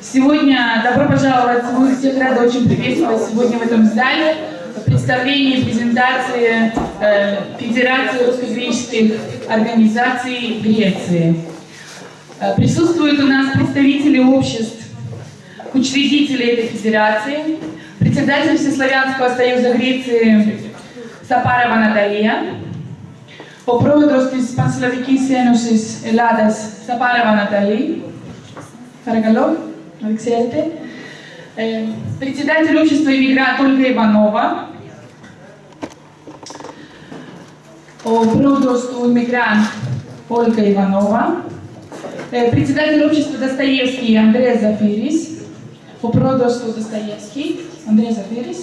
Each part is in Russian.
Сегодня добро пожаловать, мы всех рады очень приветствовать сегодня в этом зале представление презентации э, Федерации русско-греческих организаций Греции. Э, присутствуют у нас представители обществ, учредители этой федерации, председатель Всеславянского союза Греции Сапарова Наталья, ο πρόεδρος της Πανσλαβικής Ένωσης Ελλάδας Σαπάραβα Ναταλή. Παρακαλώ, να ξέρετε. Ε, председатель общества «Иммигрант» Ольга Иванова. Ο πρόεδρος του «Иммигрант» Ольга Иванова. Ε, председатель общества «Достоевский» Андрей Зафирис. Ο πρόεδρος του «Достоевский» Андрей Зафирис.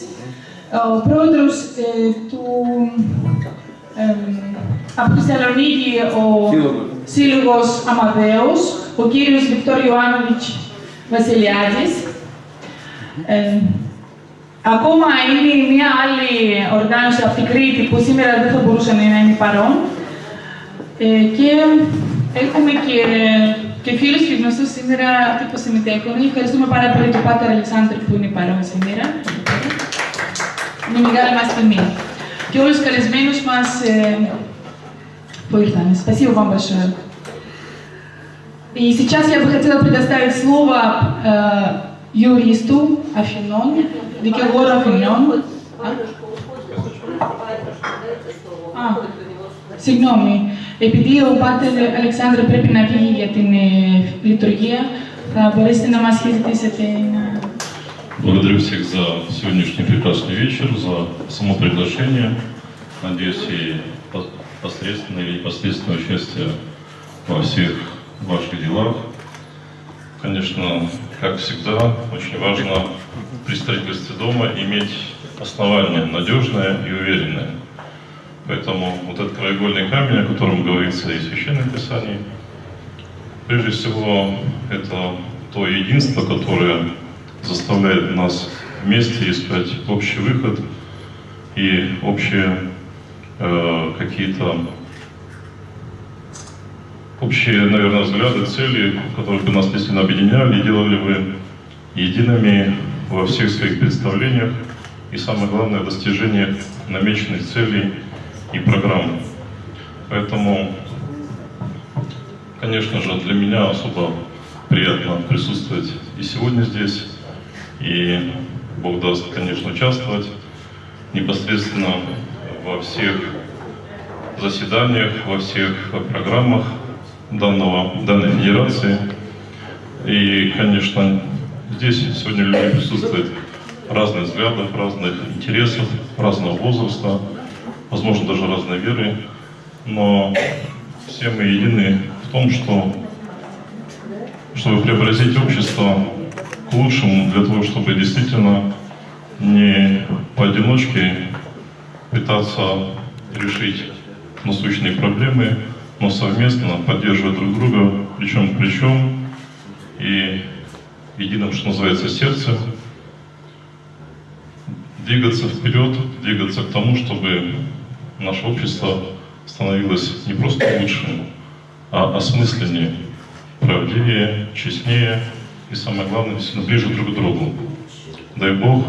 Ο πρόεδρος ε, του από τη Θεσσαλονίκη ο Σύλλογος Αμαδέος, ο κύριος Βικτόρ Ιωάννοβιτς Βασιλιάδης. Ε, ακόμα είναι μια άλλη οργάνωση από την Κρήτη που σήμερα δεν θα μπορούσε να είναι παρόν. Ε, και έχουμε και, και φίλους και γνωστούς σήμερα που συμμετέχουν. Ευχαριστούμε πάρα πολύ τον Πάτερ Αλεξάνδρου που είναι παρόν σήμερα. Είναι μεγάλη μας τιμή. Και όλους τους καλεσμένους μας ε, που ήρθαν. Спасибо вам большое. И сейчас я бы хотела предоставить слово э, юристу Афинон, Викелору Афинон. Α, συγγνώμη. Επειδή ο Πάτερ Αλεξάνδρου πρέπει να βγει για την ε, λειτουργία, θα μπορέσετε να μας χαιρετήσετε να... Благодарю всех за сегодняшний прекрасный вечер, за само приглашение. Надеюсь, и посредственное или непосредственное участие во всех ваших делах. Конечно, как всегда, очень важно при строительстве дома иметь основание надежное и уверенное. Поэтому вот этот краеугольный камень, о котором говорится и в Священном Писании, прежде всего, это то единство, которое заставляет нас вместе искать общий выход и общие э, какие-то общие, наверное, взгляды, цели, которые бы нас действительно объединяли, делали бы едиными во всех своих представлениях. И, самое главное, достижение намеченных целей и программ. Поэтому, конечно же, для меня особо приятно присутствовать и сегодня здесь, и Бог даст, конечно, участвовать непосредственно во всех заседаниях, во всех программах данного, данной федерации. И, конечно, здесь сегодня люди присутствуют разных взглядов, разных интересов, разного возраста, возможно, даже разной веры, но все мы едины в том, что чтобы преобразить общество к лучшему, для того, чтобы действительно не поодиночке пытаться решить насущные проблемы, но совместно поддерживать друг друга плечом к плечом и единым, что называется, сердцем, двигаться вперед, двигаться к тому, чтобы наше общество становилось не просто лучшим, а осмысленнее, правдивее, честнее и, самое главное, действительно ближе друг к другу. Дай Бог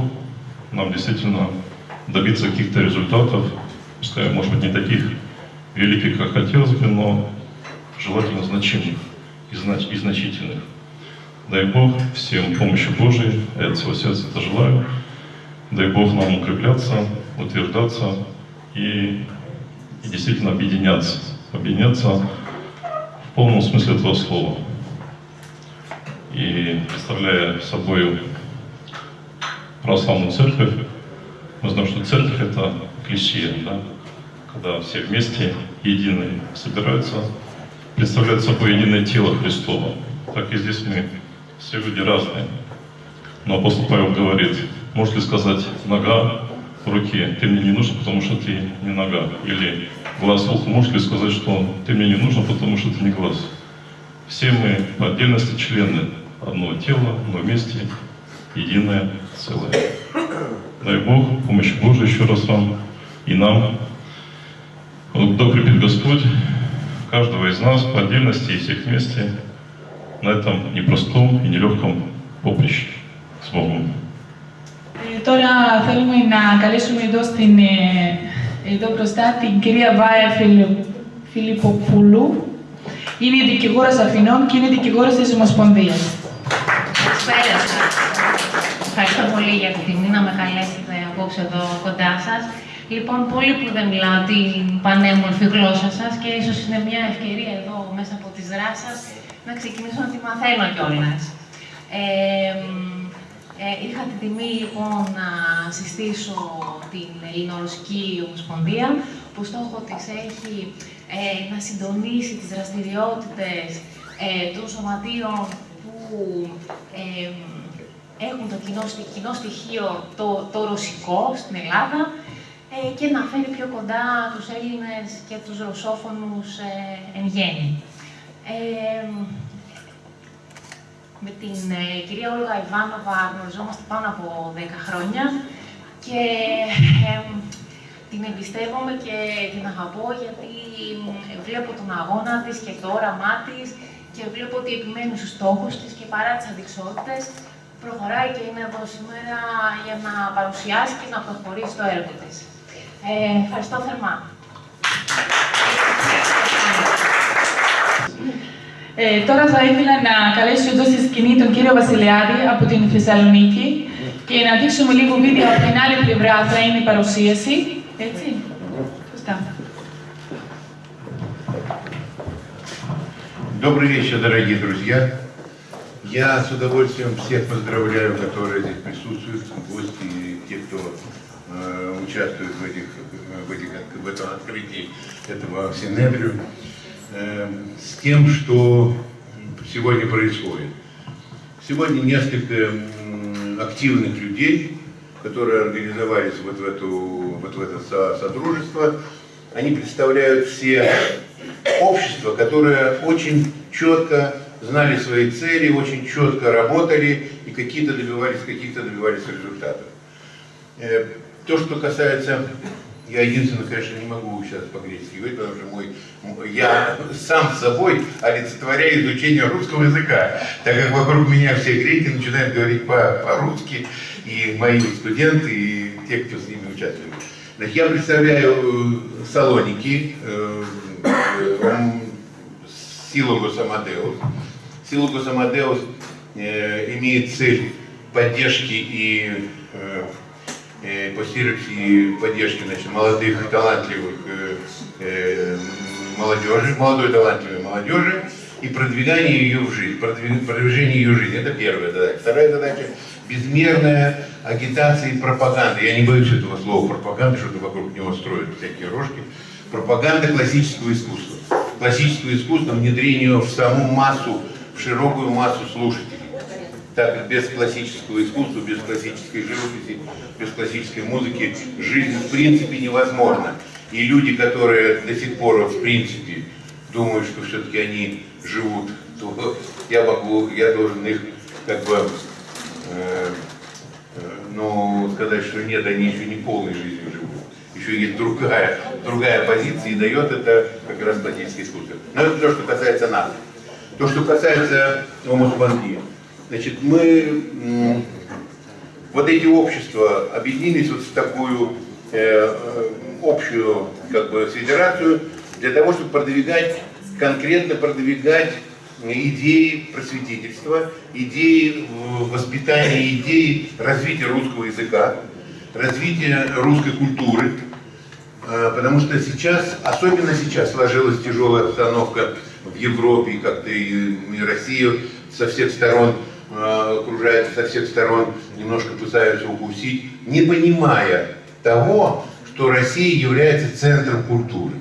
нам действительно добиться каких-то результатов, пускай, может быть, не таких великих, как хотелось бы, но желательно значимых и, знач и значительных. Дай Бог всем помощи Божией, я от всего сердца это желаю. Дай Бог нам укрепляться, утверждаться и, и действительно объединяться. Объединяться в полном смысле этого слова. И представляя собой православную церковь, мы знаем, что церковь это клише, да? Когда все вместе единые собираются, представляют собой единое тело Христово. Так и здесь мы все люди разные. Но апостол Павел говорит, может ли сказать нога в руке, ты мне не нужен, потому что ты не нога. Или глаз уху, может ли сказать, что ты мне не нужен, потому что ты не глаз. Все мы по отдельности члены одного тела, но вместе единое целое. Дай Бог, помощи Божией еще раз вам и нам. Вот укрепит Господь каждого из нас по отдельности и всех вместе на этом непростом и нелегком поприще с Богом. Ε, τώρα θέλουμε να καλέσουμε εδώ, στην, ε, εδώ μπροστά την κυρία Βάια Φιλιπποπούλου. Είναι δικηγόρος Αθηνών και είναι δικηγόρος της Ομοσπονδίας. Καλησπέρα σα. Ευχαριστώ πολύ για την τιμή να με καλέσετε απόψε εδώ κοντά σα. Λοιπόν, πολύ που δεν μιλάω την πανέμορφη γλώσσα σας και ίσως είναι μια ευκαιρία εδώ μέσα από τις δράσεις σας να ξεκινήσω να τη μαθαίνω κιόλας. Ε, ε, είχα την τιμή λοιπόν να συστήσω την Ελληνορωσική Ομοσπονδία που στόχο της έχει ε, να συντονίσει τις δραστηριότητες ε, των σωματείων που ε, έχουν το κοινό, κοινό στοιχείο το, το ρωσικό στην Ελλάδα ε, και να φέρει πιο κοντά τους Έλληνες και τους ρωσόφωνους εν γέννη. Με την ε, κυρία Όλγα Ιβάνοβα γνωριζόμαστε πάνω από 10 χρόνια και την εμπιστεύομαι και την αγαπώ γιατί βλέπω τον αγώνα της και το όραμά της και βλέπω ότι επιμένει στους στόχους της και παρά τις αδειξότητες προχωράει και είναι εδώ σήμερα για να παρουσιάσει και να προχωρήσει το έργο της. Ε, ευχαριστώ θερμά. Ε, τώρα θα ήθελα να καλέσω εδώ στη σκηνή τον κύριο Βασιλιάδη από την Θεσσαλονίκη και να δείξουμε λίγο βίντεο από την άλλη πλευρά θα είναι η παρουσίαση. Έτσι. Σωστά. Добрый вечер, дорогие друзья. Я с удовольствием всех поздравляю, которые здесь присутствуют, э, участвует в, этих, в, этих, в этом открытии этого Синедрию. Эм, с тем, что сегодня происходит. Сегодня несколько активных людей, которые организовались вот в, эту, вот в это содружество, они представляют все общества, которые очень четко знали свои цели, очень четко работали и какие-то добивались, каких-то добивались результатов. То, что касается я единственное, конечно, не могу сейчас по-гречески говорить, потому что мой, я сам собой олицетворяю изучение русского языка, так как вокруг меня все греки начинают говорить по-русски, и мои студенты, и те, кто с ними участвует. Значит, я представляю э, Салоники, э, э, Силогос Амадеус. Силогос Амадеус э, имеет цель поддержки и Э, по и поддержки значит, молодых, талантливых молодежи, молодой талантливой молодежи и продвигание ее в жизнь, продвижение ее в жизнь. Это первая задача. Вторая задача – безмерная агитация и пропаганда. Я не боюсь этого слова пропаганда, что-то вокруг него строят всякие рожки. Пропаганда классического искусства. Классическое искусство, внедрение в саму массу, в широкую массу слушателей так как без классического искусства, без классической живописи, без классической музыки жизнь в принципе невозможна. И люди, которые до сих пор в принципе думают, что все-таки они живут, то я могу, я должен их как бы, э, э, ну, сказать, что нет, они еще не полной жизнью живут. Еще есть другая, другая позиция, и дает это как раз классическое искусство. Но это то, что касается нас. То, что касается Омусбанги. Значит, мы, вот эти общества объединились вот в такую э, э, общую как бы, федерацию для того, чтобы продвигать, конкретно продвигать идеи просветительства, идеи воспитания, идеи развития русского языка, развития русской культуры. Э, потому что сейчас, особенно сейчас, сложилась тяжелая обстановка в Европе, как-то и Россию со всех сторон Э, окружают со всех сторон, немножко пытаются укусить, не понимая того, что Россия является центром культуры.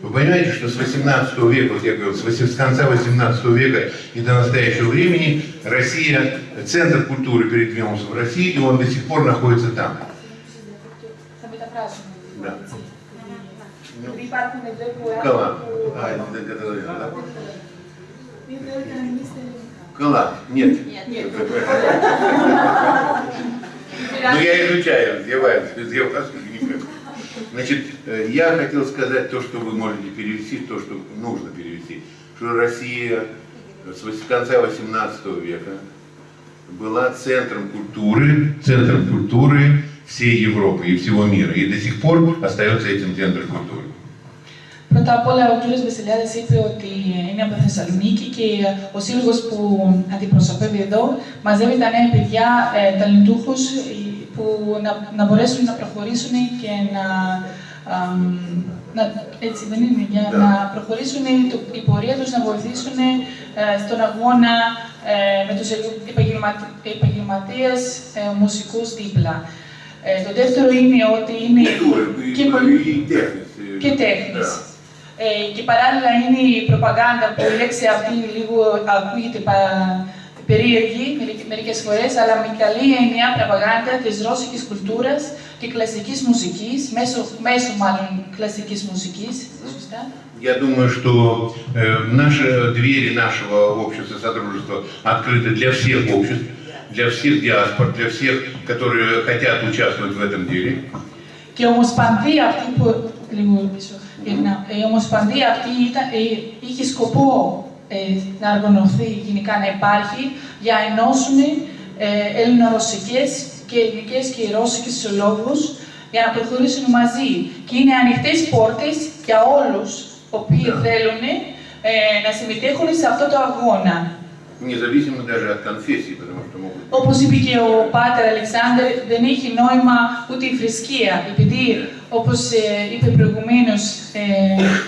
Вы понимаете, что с 18 века, вот я говорю, с конца 18 века и до настоящего времени Россия, центр культуры передвинулся в России, и он до сих пор находится там. Да. Кала. Кала? Нет. Нет. нет. Ну, я изучаю, его Значит, э, я хотел сказать то, что вы можете перевести, то, что нужно перевести. Что Россия с конца 18 века была центром культуры, центром культуры всей Европы и всего мира. И до сих пор остается этим центром культуры. Πρώτα απ' όλα, ο κύριος Βεσελιάδης είπε ότι είναι από Θεσσαλονίκη και ο σύλλογος που αντιπροσωπεύει εδώ μαζεύει τα νέα παιδιά, ε, ταλεντούχους, που να, να μπορέσουν να προχωρήσουν και να, να έτσι δεν είναι, για να προχωρήσουν το, η πορεία τους, να βοηθήσουν ε, στον αγώνα ε, με τους επαγγελματίε επαγγελματίες ε, μουσικούς δίπλα. Ε, το δεύτερο είναι ότι είναι και, και τέχνης. Ε, και παράλληλα είναι η προπαγάνδα που η λέξη αυτή λίγο ακούγεται πα, περίεργη μερικές φορές, αλλά με καλή έννοια προπαγάνδα της ρώσικης κουλτούρας και κλασικής μουσικής, μέσω, μέσω μάλλον κλασικής μουσικής, σωστά. Я думаю, что э, наши двери нашего общества, содружества открыты для всех обществ, для всех диаспор, для всех, которые хотят участвовать в этом деле. Και η ομοσπονδία αυτή που, λίγο πίσω, η ομοσπονδία αυτή ήταν, είχε σκοπό ε, να οργανωθεί, γενικά να υπάρχει, για να ενώσουν ε, ελληνορωσικές και ελληνικές και ρώσικες συλλόγους για να προχωρήσουν μαζί. Και είναι ανοιχτές πόρτες για όλους οποίοι θέλουν ε, να συμμετέχουν σε αυτό το αγώνα. Независимо даже от конфессии, потому что могут... Όπως είπε και ο Πάτερ Αλεξάνδρ, δεν έχει νόημα ούτε η θρησκεία, επειδή, όπως ε, είπε προηγουμένως, ε,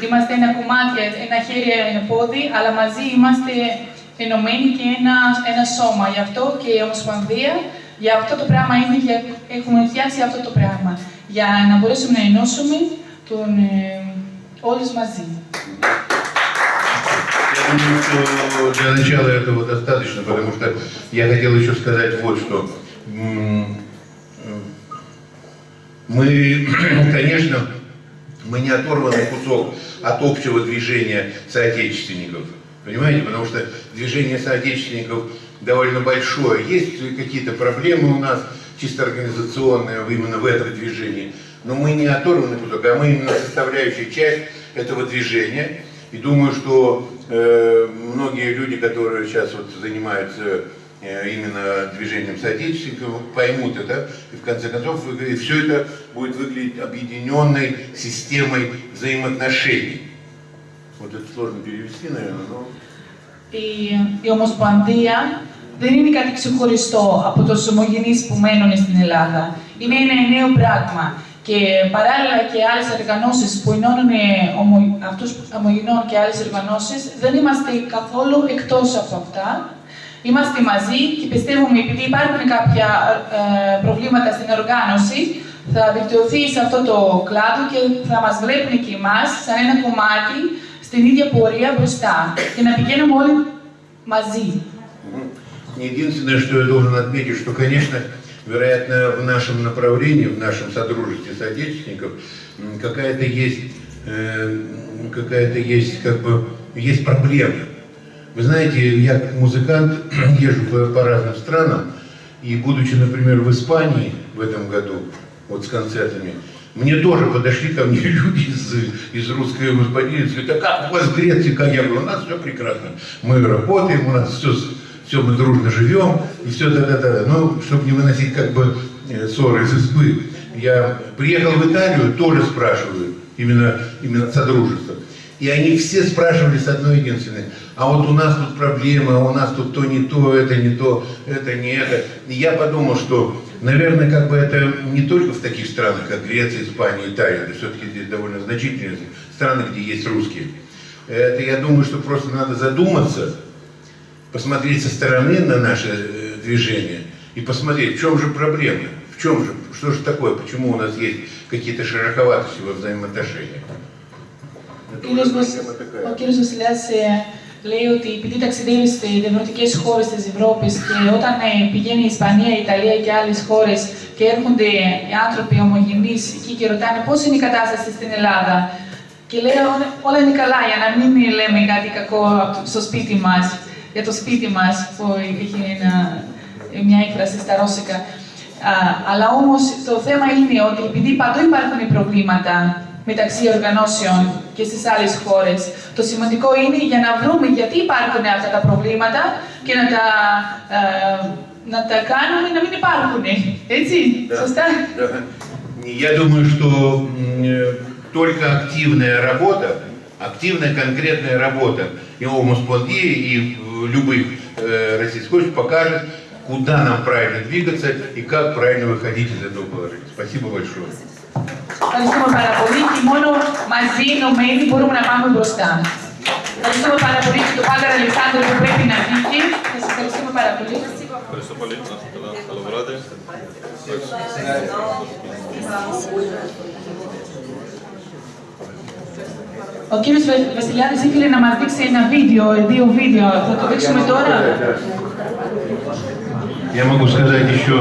είμαστε ένα κομμάτι, ένα χέρι, ένα πόδι, αλλά μαζί είμαστε ενωμένοι και ένα, ένα σώμα. Γι' αυτό και η Ομοσπονδία, για αυτό το πράγμα είναι, για, έχουμε φτιάξει αυτό το πράγμα, για να μπορέσουμε να ενώσουμε τον, ε, όλους μαζί. Я думаю, что для начала этого достаточно, потому что я хотел еще сказать вот что. Мы, конечно, мы не оторванный кусок от общего движения соотечественников. Понимаете? Потому что движение соотечественников довольно большое. Есть какие-то проблемы у нас, чисто организационные, именно в этом движении. Но мы не оторванный кусок, а мы именно составляющая часть этого движения. И думаю, что э, многие люди, которые сейчас вот занимаются именно движением соотечественников, поймут это, и в конце концов и все это будет выглядеть объединенной системой взаимоотношений. Вот это сложно перевести, наверное, но... Η, η Ομοσπονδία δεν είναι κάτι ξεχωριστό από τους ομογενείς που μένουν στην Ελλάδα. Είναι ένα νέο πράγμα. Και παράλληλα και άλλες οργανώσεις που ενώνουν ομο, αυτούς ομογενών και άλλες οργανώσεις, δεν είμαστε καθόλου εκτός από αυτά. Είμαστε μαζί και πιστεύουμε, επειδή υπάρχουν κάποια ε, προβλήματα στην οργάνωση, θα βελτιωθεί σε αυτό το κλάδο και θα μας βλέπουν και εμάς σαν ένα κομμάτι στην ίδια πορεία μπροστά και να πηγαίνουμε όλοι μαζί. Единственное, что я должен отметить, что, конечно, вероятно, в нашем направлении, в нашем содружестве соотечественников, какая-то есть, э, какая-то есть, как бы, есть проблемы. Вы знаете, я как музыкант езжу по, по разным странам, и будучи, например, в Испании в этом году, вот с концертами, мне тоже подошли ко мне люди из, из русской господины, говорят, а как у вас в Греции, как я говорю, у нас все прекрасно, мы работаем, у нас все все, мы дружно живем, и все да-да-да. Ну, чтобы не выносить как бы э, ссоры из избы. Я приехал в Италию, тоже спрашивают, именно, именно Содружество. И они все спрашивали с одной единственной, а вот у нас тут проблемы, а у нас тут то не то, это не то, это не это. И я подумал, что, наверное, как бы это не только в таких странах, как Греция, Испания, Италия, это все-таки здесь довольно значительные страны, где есть русские. Это, я думаю, что просто надо задуматься, посмотреть со стороны на наше э, движение и посмотреть, в чем же проблема, в чем же, что же такое, почему у нас есть какие-то широковатости во взаимоотношениях. Это уже проблема такая. Λέει ότι επειδή ταξιδεύει σε διαφορετικές χώρες της Ευρώπης και όταν πηγαίνει η Ισπανία, η Ιταλία και άλλες χώρες και έρχονται οι άνθρωποι ομογενείς εκεί και ρωτάνε πώς είναι η κατάσταση στην Ελλάδα και λέει όλα είναι καλά για να μην λέμε κάτι κακό στο σπίτι μας για το σπίτι μας, που έχει ένα, μια έκφραση στα ρώσικα. αλλά όμως το θέμα είναι ότι επειδή παντού υπάρχουν προβλήματα μεταξύ οργανώσεων και στις άλλες χώρες, το σημαντικό είναι για να βρούμε γιατί υπάρχουν αυτά τα προβλήματα και να τα, να τα κάνουμε να μην υπάρχουν. Έτσι, Да. σωστά. Да. Я думаю, что м, э, только активная работа, активная конкретная работа и о Моспонге, и в любых э, российских покажет, куда нам правильно двигаться и как правильно выходить из этого положения. Спасибо большое. Ευχαριστούμε πάρα πολύ και μόνο μαζί ενωμένοι μπορούμε να πάμε μπροστά. Ευχαριστούμε πάρα πολύ και τον Πάτερ Αλεξάνδρου που πρέπει να βγει. Σας ευχαριστούμε πάρα πολύ. Ευχαριστώ πολύ. Να είστε καλά. Καλό βράδυ. Ο κύριος Βα- Βασιλιάδης ήθελε να μας δείξει ένα βίντεο, δύο βίντεο. Θα το δείξουμε τώρα. Я могу сказать еще,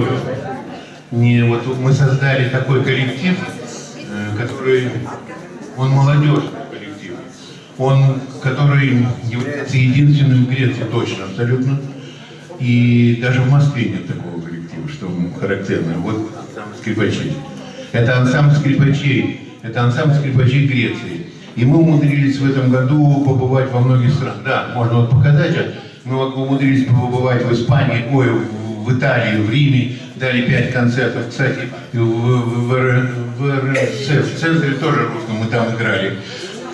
не, вот мы создали такой коллектив, э, который, он молодежный коллектив, он, который является единственным в Греции точно, абсолютно, и даже в Москве нет такого коллектива, что характерно. Вот скрипачей. Это ансамбль скрипачей, это ансамбль скрипачей Греции. И мы умудрились в этом году побывать во многих странах. Да, можно вот показать, а мы умудрились побывать в Испании, ой, в- Италии, в Риме, дали пять концертов. Кстати, в, в- в в РСЦ, в центре тоже русском мы там играли.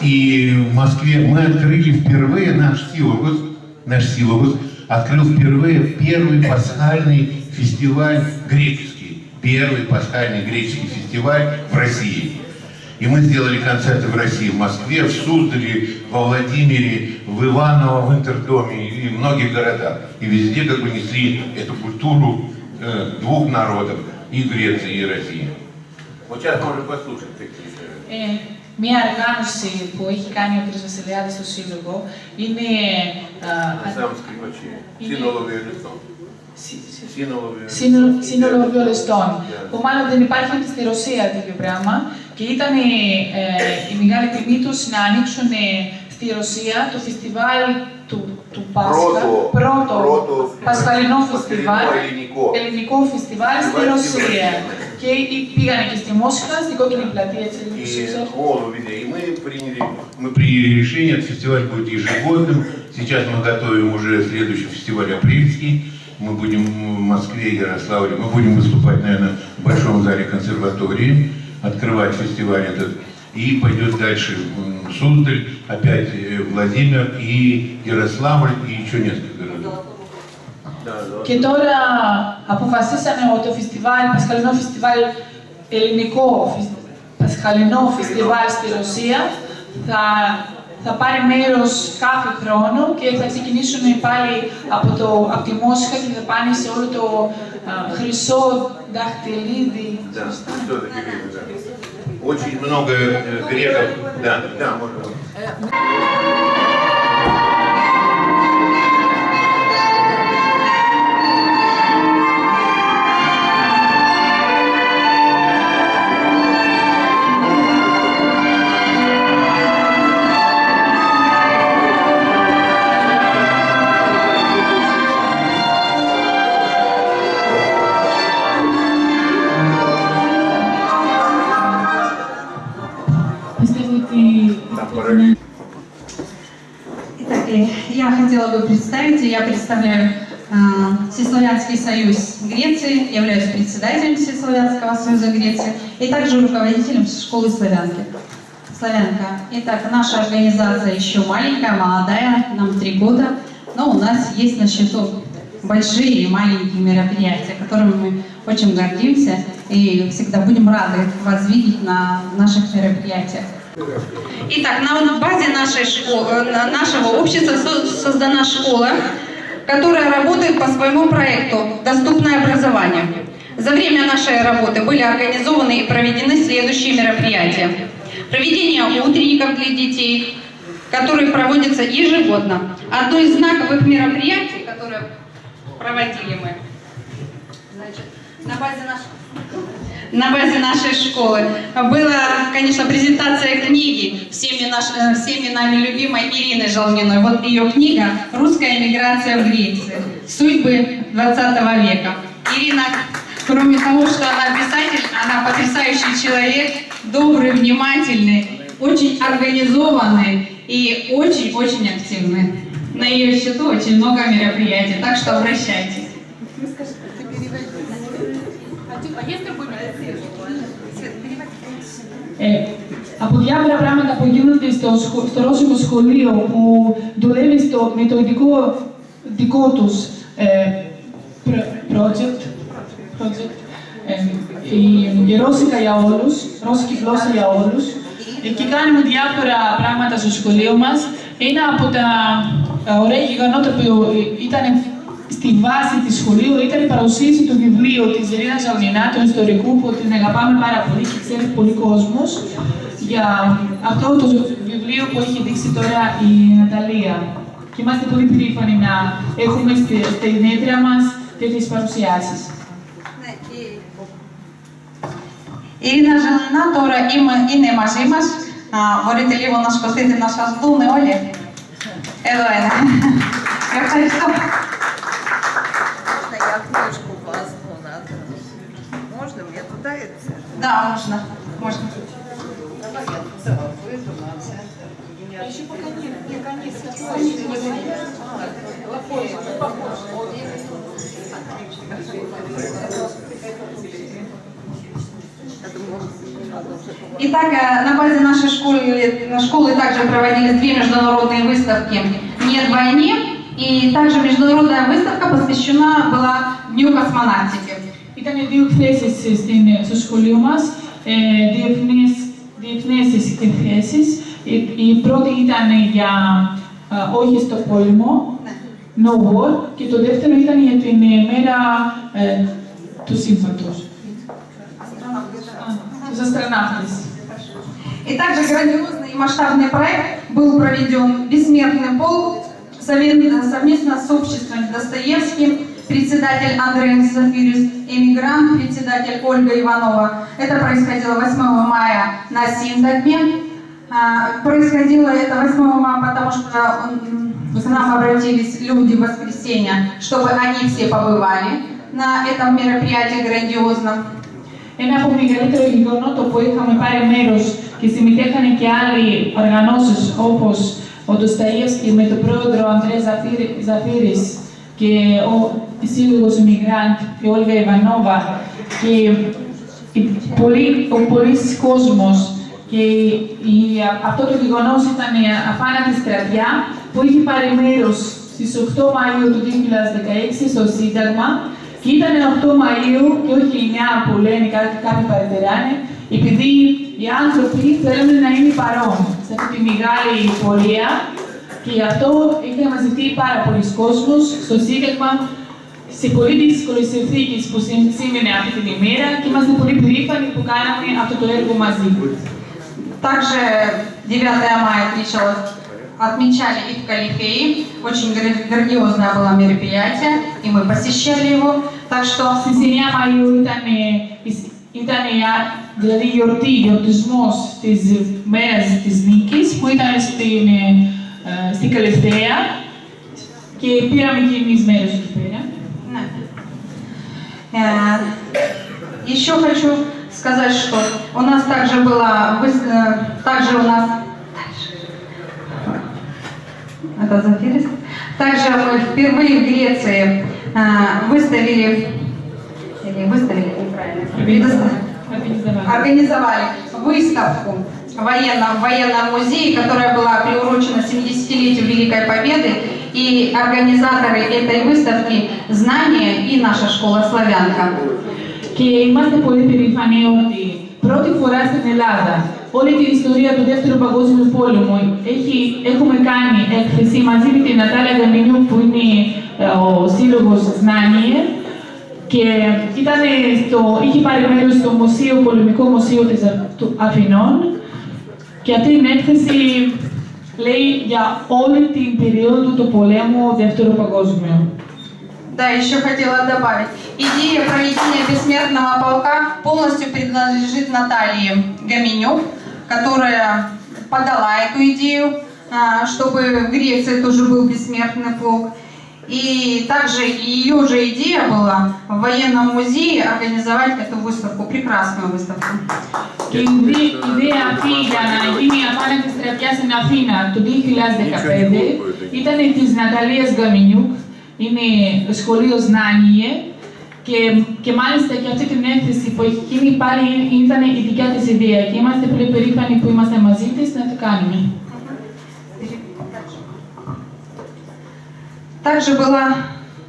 И в Москве мы открыли впервые наш силовус, наш силовус открыл впервые первый пасхальный фестиваль греческий. Первый пасхальный греческий фестиваль в России. И мы сделали концерты в России, в Москве, в Суздале, во Владимире, в Иваново, в Интердоме и в многих городах. И везде как бы несли эту культуру э, двух народов, и Греции, и России. Ε, μία οργάνωση που έχει κάνει ο κ. Βασιλιάδης στο Σύλλογο είναι... Ε, σύνολο βιολιστών. Σύνολο. Που μάλλον δεν υπάρχει και στη Ρωσία τέτοιο πράγμα. Και ήταν ε, η μεγάλη τιμή τους να ανοίξουν στη Ρωσία το φεστιβάλ του του Πάσχα, πρώτο, πασχαλινό φεστιβάλ, ελληνικό φεστιβάλ στη Ρωσίας. Ρωσία. Και ή- πήγανε και στη Μόσχα, στην κόκκινη πλατεία, έτσι λίγο И ψήφισαν. Голубеве. И мы приняли, мы приняли решение, этот фестиваль будет ежегодным. Сейчас мы готовим уже следующий фестиваль апрельский. Мы будем в Москве, Ярославле. Мы будем выступать, наверное, в большом зале консерватории, открывать фестиваль этот. И пойдет дальше м, Суздаль, опять э, Владимир и Ярославль, и еще несколько городов. Да, да. Και τώρα αποφασίσαμε ότι το φεστιβάλ, Πασχαλινό φεστιβάλ, ελληνικό φεσ- Πασχαλινό φεστιβάλ στη Ρωσία θα, θα πάρει μέρος κάθε χρόνο και θα ξεκινήσουν πάλι από, το, από τη Μόσχα και θα πάνε σε όλο το α, χρυσό δαχτυλίδι. Да, что это греки, да. Очень много э, греков. Да, да, можно. Итак, э, я хотела бы представить, я представляю э, Всеславянский союз Греции, являюсь председателем Всеславянского союза Греции и также руководителем школы славянки. Славянка. Итак, наша организация еще маленькая, молодая, нам три года, но у нас есть на счету большие и маленькие мероприятия, которыми мы очень гордимся и всегда будем рады вас видеть на наших мероприятиях. Итак, на базе нашей школы, нашего общества со- создана школа, которая работает по своему проекту «Доступное образование». За время нашей работы были организованы и проведены следующие мероприятия. Проведение утренников для детей, которые проводятся ежегодно. Одно из знаковых мероприятий, которое проводили мы, значит, на базе нашей на базе нашей школы была, конечно, презентация книги всеми, наш, э, всеми нами любимой Ирины Жалминой. Вот ее книга «Русская эмиграция в Греции. Судьбы 20 века». Ирина, кроме того, что она писатель, она потрясающий человек, добрый, внимательный, очень организованный и очень-очень активный. На ее счету очень много мероприятий, так что обращайтесь. Από διάφορα πράγματα που γίνονται στο, σχο- στο ρώσικο σχολείο που δουλεύει στο, με το ειδικό δικό τους ε, προ- project, project ε, η, η Ρώσικα για όλους, ρώσικη γλώσσα για όλους. Εκεί κάνουμε διάφορα πράγματα στο σχολείο μας. Ένα από τα ε, ωραία γεγονότα που ήταν στη βάση της σχολείου ήταν η παρουσίαση του βιβλίου της Ζελίνα Ζαουνινά, του ιστορικού, που την αγαπάμε πάρα πολύ και ξέρει πολύ κόσμος, για αυτό το βιβλίο που έχει δείξει τώρα η Ναταλία. Και είμαστε πολύ περήφανοι να έχουμε στην έδρα μας τέτοιες παρουσιάσεις. Ναι, η... Ειρήνας Ζαουνινά τώρα είναι μαζί μας. Μπορείτε λίγο να σκοτείτε να σας δούμε όλοι. Εδώ είναι. Ευχαριστώ. Можно я книжку возьму на Можно мне туда это? Да, можно. можно. Давай я туда выйду на Еще пока нет, нет, Итак, э, на базе нашей школы, школы также проводились две международные выставки. «Нет войне», и также международная выставка посвящена была Дню космонавтики. Ήταν δύο εκθέσεις στην, στο σχολείο μας, ε, διεθνείς, διεθνείς εκθέσεις. Η, η πρώτη ήταν για ε, όχι στο πόλεμο, No War, και το δεύτερο ήταν για την μέρα ε, του σύμφατος. Τους αστροναύτες. И также грандиозный и масштабный проект был проведен «Бессмертный полк» совместно с обществом Достоевским, председатель Андрей Зафирис, эмигрант, председатель Ольга Иванова. Это происходило 8 мая на Синдагме. А, Происходило это 8 мая, потому что м, к нам обратились люди в воскресенье, чтобы они все побывали на этом мероприятии грандиозном. Ένα από μεγαλύτερο γεγονότο που είχαμε πάρει μέρος και συμμετέχανε και άλλοι οργανώσεις όπως ο Ντοσταΐευσκι με τον πρόεδρο Αντρέ Ζαφύρη- Ζαφύρης και ο Σύλλογος Immigrant και η Όλγα Ιβανόβα και η- πολύ- ο πολλής κόσμος και η- αυτό το γεγονός ήταν η αφάνατη στρατιά που είχε πάρει μέρος στις 8 Μαΐου του 2016 στο Σύνταγμα και ήταν 8 Μαΐου και όχι 9 που λένε κάποιοι, κάποιοι παρατηράνε, επειδή οι άνθρωποι θέλουν να είναι παρόν σε αυτή τη μεγάλη πορεία και γι' αυτό είχε μαζευτεί πάρα πολλοί κόσμος στο Σύνταγμα σε πολύ δύσκολε συνθήκε που σή- σήμαινε αυτή την ημέρα και είμαστε πολύ περήφανοι που κάναμε αυτό το έργο μαζί. Также 9 мая отмечалось, отмечали и в Калифее. Очень гра- грандиозное было мероприятие, и мы посещали его. Так что Στις 9 Μαΐου ήταν, ε, η- ήταν η α- δηλαδή η γιορτή, γιορτισμός της μέρας της νίκης που ήταν στην, ε, ε, στην Καλυθέα και πήραμε και εμείς μέρος εκεί πέρα. э, еще хочу сказать, что у нас также была, выс- э, также у нас это Зафирис. Также мы впервые в Греции э, выставили, или выставили неправильно, предоста- Организовали. организовали выставку в военном, в военном музее, которая была приурочена 70-летию Великой Победы. И организаторы этой выставки «Знания» и наша школа «Славянка». Και είμαστε πολύ περήφανοι ότι πρώτη φορά στην Ελλάδα όλη την ιστορία του Δεύτερου Παγκόσμιου Πόλεμου έχει, έχουμε κάνει έκθεση μαζί με την Νατάλια Γαμινιού που είναι ε, ο σύλλογος Znanie και ήταν στο, είχε πάρει μέρος στο μουσείο, Πολεμικό Μουσείο της Α- του Αθηνών και αυτή την έκθεση λέει για όλη την περίοδο του πολέμου Δεύτερου Παγκόσμιου. Да, еще хотела добавить. Идея проведения бессмертного полка полностью принадлежит Наталье Гаминюк, которая подала эту идею, а, чтобы в Греции тоже был бессмертный полк. И также ее же идея была в военном музее организовать эту выставку, прекрасную выставку. Και η ιδέα- η ιδέα αυτή για να γίνει η απάνατη στρατιά στην Αθήνα το 2015 ήταν της Ναταλίας Γκαμινιούκ, είναι το σχολείο Znanie Και, και μάλιστα και αυτή την έκθεση που έχει γίνει πάλι ήταν η δικιά της ιδέα και είμαστε πολύ περήφανοι που είμαστε μαζί της να το κάνουμε. Также была...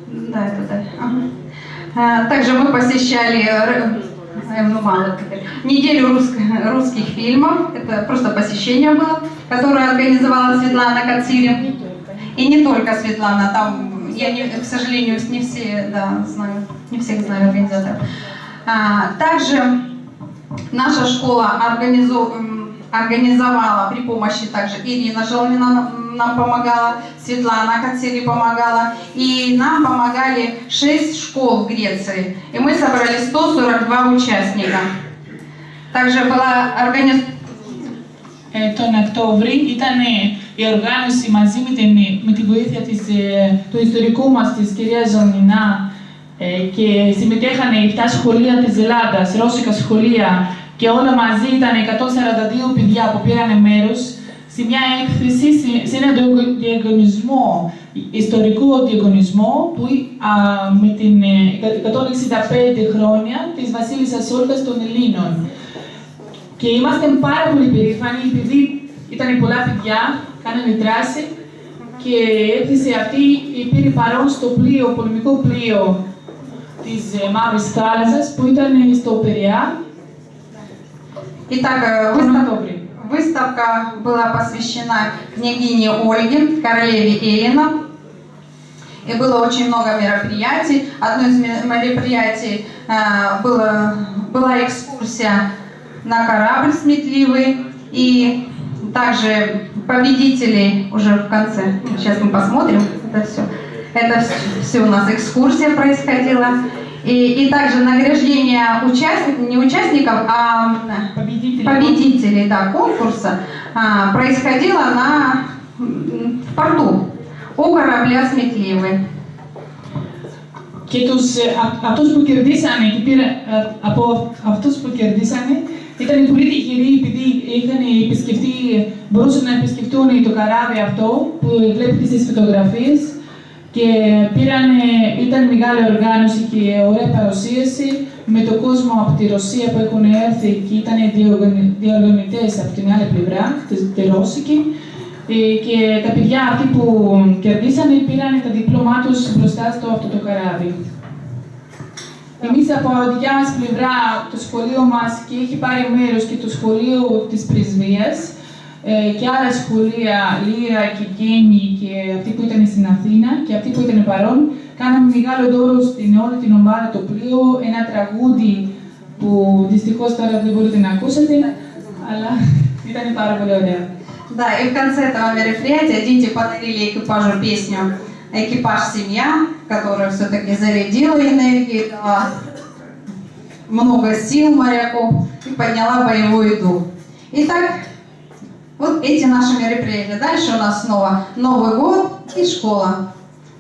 Да, это да. А, Также мы посещали ну, мало неделю русско- русских фильмов. Это просто посещение было, которое организовала Светлана Кацири. И не только Светлана, там, я, не- к сожалению, не все да, знаю, не всех знаю организаторов. А, Также наша школа м, организовала при помощи также Ирина Желмина нам- нам помогала, Светлана Кацели помогала, и нам помогали 6 школ в Греции. И мы собрали 142 участника. Также была организована Ε, τον Οκτώβρη ήταν ε, η οργάνωση μαζί με, την, με τη βοήθεια της, ε, του ιστορικού μας της κυρίας Ζωνινά ε, και συμμετέχανε οι 7 σχολεία της Ελλάδας, ρώσικα σχολεία και όλα μαζί ήταν 142 παιδιά που πήραν μέρος σε μια έκθεση, σε- σε ένα διαγω- διαγωνισμό, ιστορικό διαγωνισμό που α, με την ε, 165 χρόνια της Βασίλισσας Όλγας των Ελλήνων. Και είμαστε πάρα πολύ περήφανοι επειδή ήταν πολλά παιδιά, κάνανε δράση και η έκθεση αυτή πήρε παρόν στο πλοίο, πολεμικό πλοίο της ε, Μαύρης Θάλασσας που ήταν ε, στο Περιά Итак, э, выставка, выставка была посвящена княгине Ольге, королеве Эллина. И было очень много мероприятий. Одно из мероприятий э, было, была экскурсия на корабль сметливый. И также победителей уже в конце. Сейчас мы посмотрим это все. Это все у нас экскурсия происходила. И, и также награждение участников, не участников, а Победители. победителей да, конкурса а, происходило на, м, в порту у корабля «Сметливый». Και τους, ε, α- αυτούς που κερδίσανε και πήρα, ε, από αυτούς που κερδίσανε ήταν πολύ τυχεροί επειδή είχαν επισκεφτεί, μπορούσαν να επισκεφτούν το καράβι αυτό που βλέπετε στις φωτογραφίες και πήραν, ήταν μεγάλη οργάνωση και ωραία παρουσίαση με τον κόσμο από τη Ρωσία που έχουν έρθει και ήταν διοργανη- διοργανωτές από την άλλη πλευρά, τη, τη Ρώσικη. Ε, και τα παιδιά αυτοί που κερδίσανε πήραν τα διπλώμά τους μπροστά στο αυτό το καράβι. Εμείς από δικιά μας πλευρά, το σχολείο μας και έχει πάρει μέρος και το σχολείο της Πρεσβείας ε, και άλλα σχολεία, Λύρα και Γέννη και αυτοί που ήταν στην Αθήνα και αυτοί που ήταν παρόν, κάναμε μεγάλο δώρο στην όλη την ομάδα το πλοίο, ένα τραγούδι που δυστυχώς τώρα δεν μπορείτε να ακούσετε, αλλά ήταν πάρα πολύ ωραία. Да, и в конце этого мероприятия дети подарили экипажу песню «Экипаж семья», которая все-таки зарядила энергией, дала много сил моряку и подняла боевой дух. Итак, вот эти наши мероприятия. Дальше у нас снова Новый год и школа.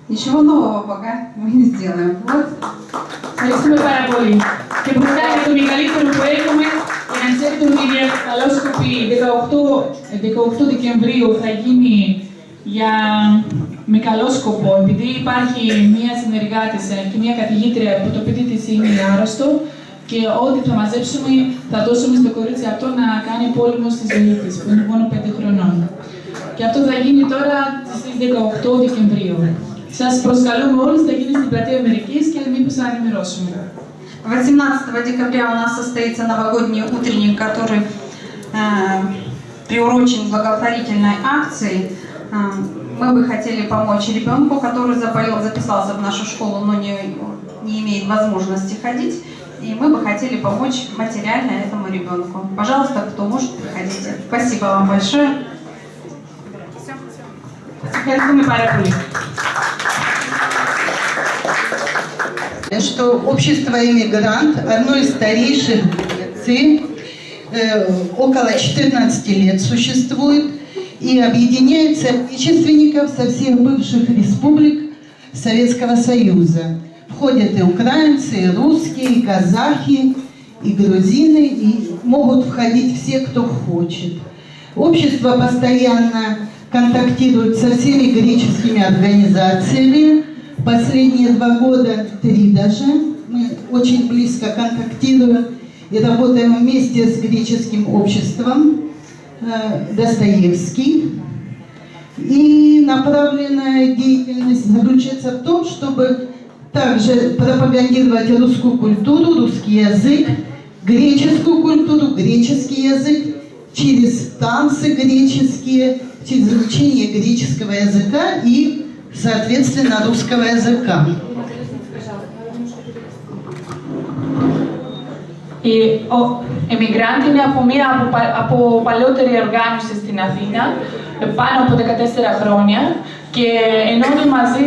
Ничего нового пока мы не сделаем. Вот Ευχαριστούμε πάρα πολύ. Και μπροστά είναι το μεγαλύτερο που έχουμε, για να ξέρετε ότι η καλόσκοπη 18, 18 Δεκεμβρίου θα γίνει για, με καλόσκοπο, επειδή υπάρχει μία συνεργάτησα και μία καθηγήτρια που το παιδί της είναι άρρωστο και ό,τι θα μαζέψουμε θα δώσουμε στο κορίτσι αυτό να κάνει πόλεμο στη ζωή της, που είναι μόνο 5 χρονών. Και αυτό θα γίνει τώρα στις 18 Δεκεμβρίου. Σας προσκαλούμε όλους, θα γίνει στην πλατεία Αμερικής και μήπως θα ενημερώσουμε. 18 декабря у нас состоится новогодний утренник, который э, приурочен к благотворительной акции. Э, мы бы хотели помочь ребенку, который заболел, записался в нашу школу, но не, не имеет возможности ходить. и мы бы хотели помочь материально этому ребенку. Пожалуйста, кто может, приходите. Спасибо вам большое. Что общество «Иммигрант» одно из старейших ЦИ, э, около 14 лет существует и объединяет соотечественников со всех бывших республик Советского Союза. Входят и украинцы, и русские, и казахи, и грузины, и могут входить все, кто хочет. Общество постоянно контактирует со всеми греческими организациями. Последние два года, три даже, мы очень близко контактируем и работаем вместе с греческим обществом э, Достоевский. И направленная деятельность заключается в том, чтобы также пропагандировать русскую культуру, русский язык, греческую культуру, греческий язык через танцы греческие, через изучение греческого языка и, соответственно, русского языка. Οι ο, εμιγράντη είναι από μια από, από παλαιότερη οργάνωση στην Αθήνα, πάνω από 14 χρόνια και ενώνει μαζί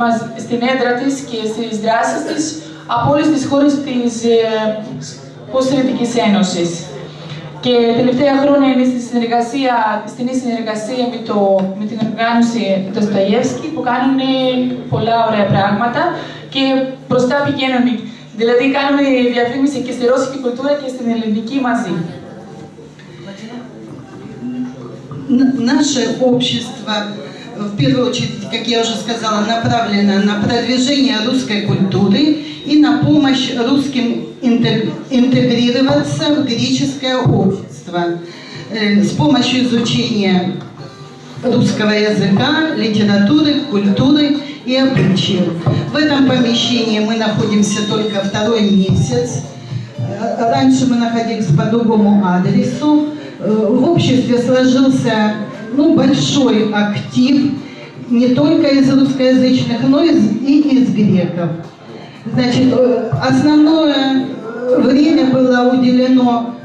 μας, στην έδρα της και στις δράσεις της από όλες τις χώρες της ε, Ένωσης. Και τελευταία χρόνια είναι στη συνεργασία, στην συνεργασία με, το, με την οργάνωση του Σταγεύσκη που κάνουν πολλά ωραία πράγματα και μπροστά πηγαίνουν. Δηλαδή κάνουν διαφήμιση και στη ρώσικη κουλτούρα και στην ελληνική μαζί. Наше общество в первую очередь, как я уже сказала, направлена на продвижение русской культуры и на помощь русским интегрироваться в греческое общество э, с помощью изучения русского языка, литературы, культуры и обычаев. В этом помещении мы находимся только второй месяц. Э, раньше мы находились по другому адресу. Э, в обществе сложился ну, большой актив не только из русскоязычных, но и из, и из греков. Значит, э, основное время было уделено,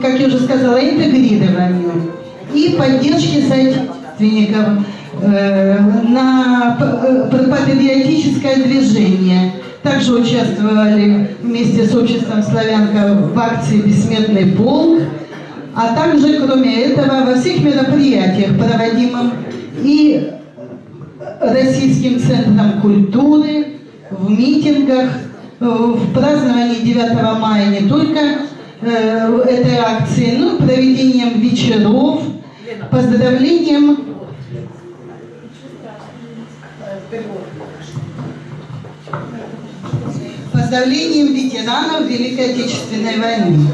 как я уже сказала, интегрированию и поддержке соотечественников э, на э, патриотическое движение. Также участвовали вместе с обществом «Славянка» в акции «Бессмертный полк», а также, кроме этого, во всех мероприятиях, проводимых и Российским центром культуры, в митингах, в праздновании 9 мая не только э, этой акции, но и проведением вечеров, поздравлением поздравлением ветеранов Великой Отечественной войны.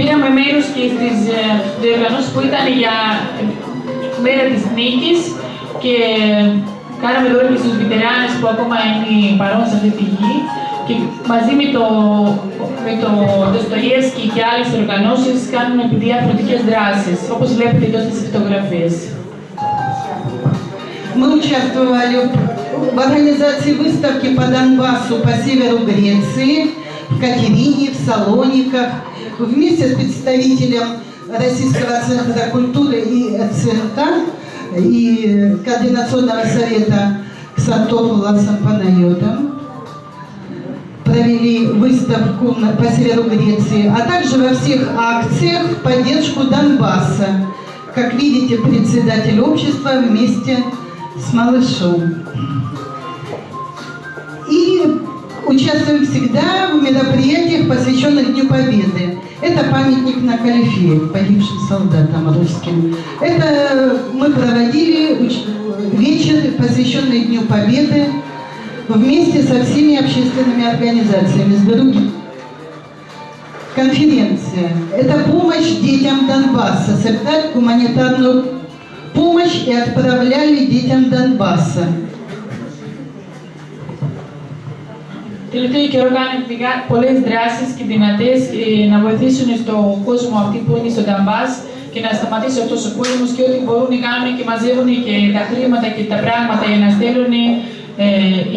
Πήραμε μέρος και στις διοργανώσεις που ήταν για μέρα της νίκης και κάναμε δώρο και στους βητεράνες που ακόμα είναι παρόν σε αυτή τη γη και μαζί με το, με το Dostoyevsky και άλλες οργανώσεις κάνουμε διαφορετικές δράσεις, όπως βλέπετε εδώ στις φωτογραφίες. Мы участвовали в организации выставки по Донбассу по северу Греции, в Катерине, в Салониках, вместе с представителем Российского центра культуры и ЦНК и Координационного совета Ксантофуласом Панайотом провели выставку по северу Греции, а также во всех акциях в поддержку Донбасса. Как видите, председатель общества вместе с малышом. И участвуем всегда в мероприятиях, посвященных Дню Победы. Это памятник на Калифе, погибшим солдатам русским. Это мы проводили вечер, посвященный Дню Победы, вместе со всеми общественными организациями, с другими. Конференция. Это помощь детям Донбасса, собирать гуманитарную помощь и отправляли детям Донбасса. τελευταίο καιρό κάνουν πολλέ δράσει και δυνατέ ε, να βοηθήσουν στον κόσμο αυτή που είναι στο Νταμπά και να σταματήσει αυτό ο πόλεμο και ό,τι μπορούν να κάνουν και μαζεύουν και τα χρήματα και τα πράγματα για να στέλνουν ε,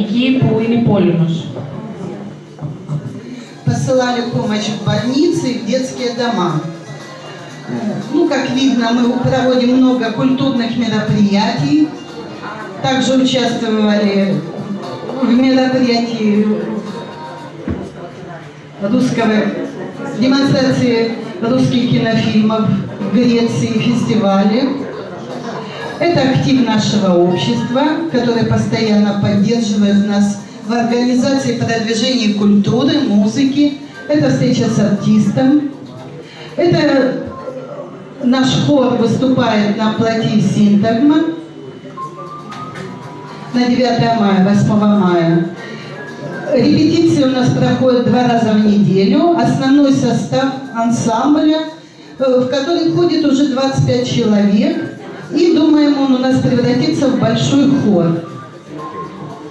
εκεί που είναι πόλεμο. Посылали помощь в больницы и в детские дома. Ну, как видно, мы проводим много культурных мероприятий. Также участвовали в мероприятии русского, демонстрации русских кинофильмов в Греции, фестивале. Это актив нашего общества, который постоянно поддерживает нас в организации продвижения культуры, музыки. Это встреча с артистом. Это наш хор выступает на плоти Синтагма на 9 мая, 8 мая. Репетиции у нас проходят два раза в неделю. Основной состав ансамбля, э, в который входит уже 25 человек. И думаем, он у нас превратится в большой хор.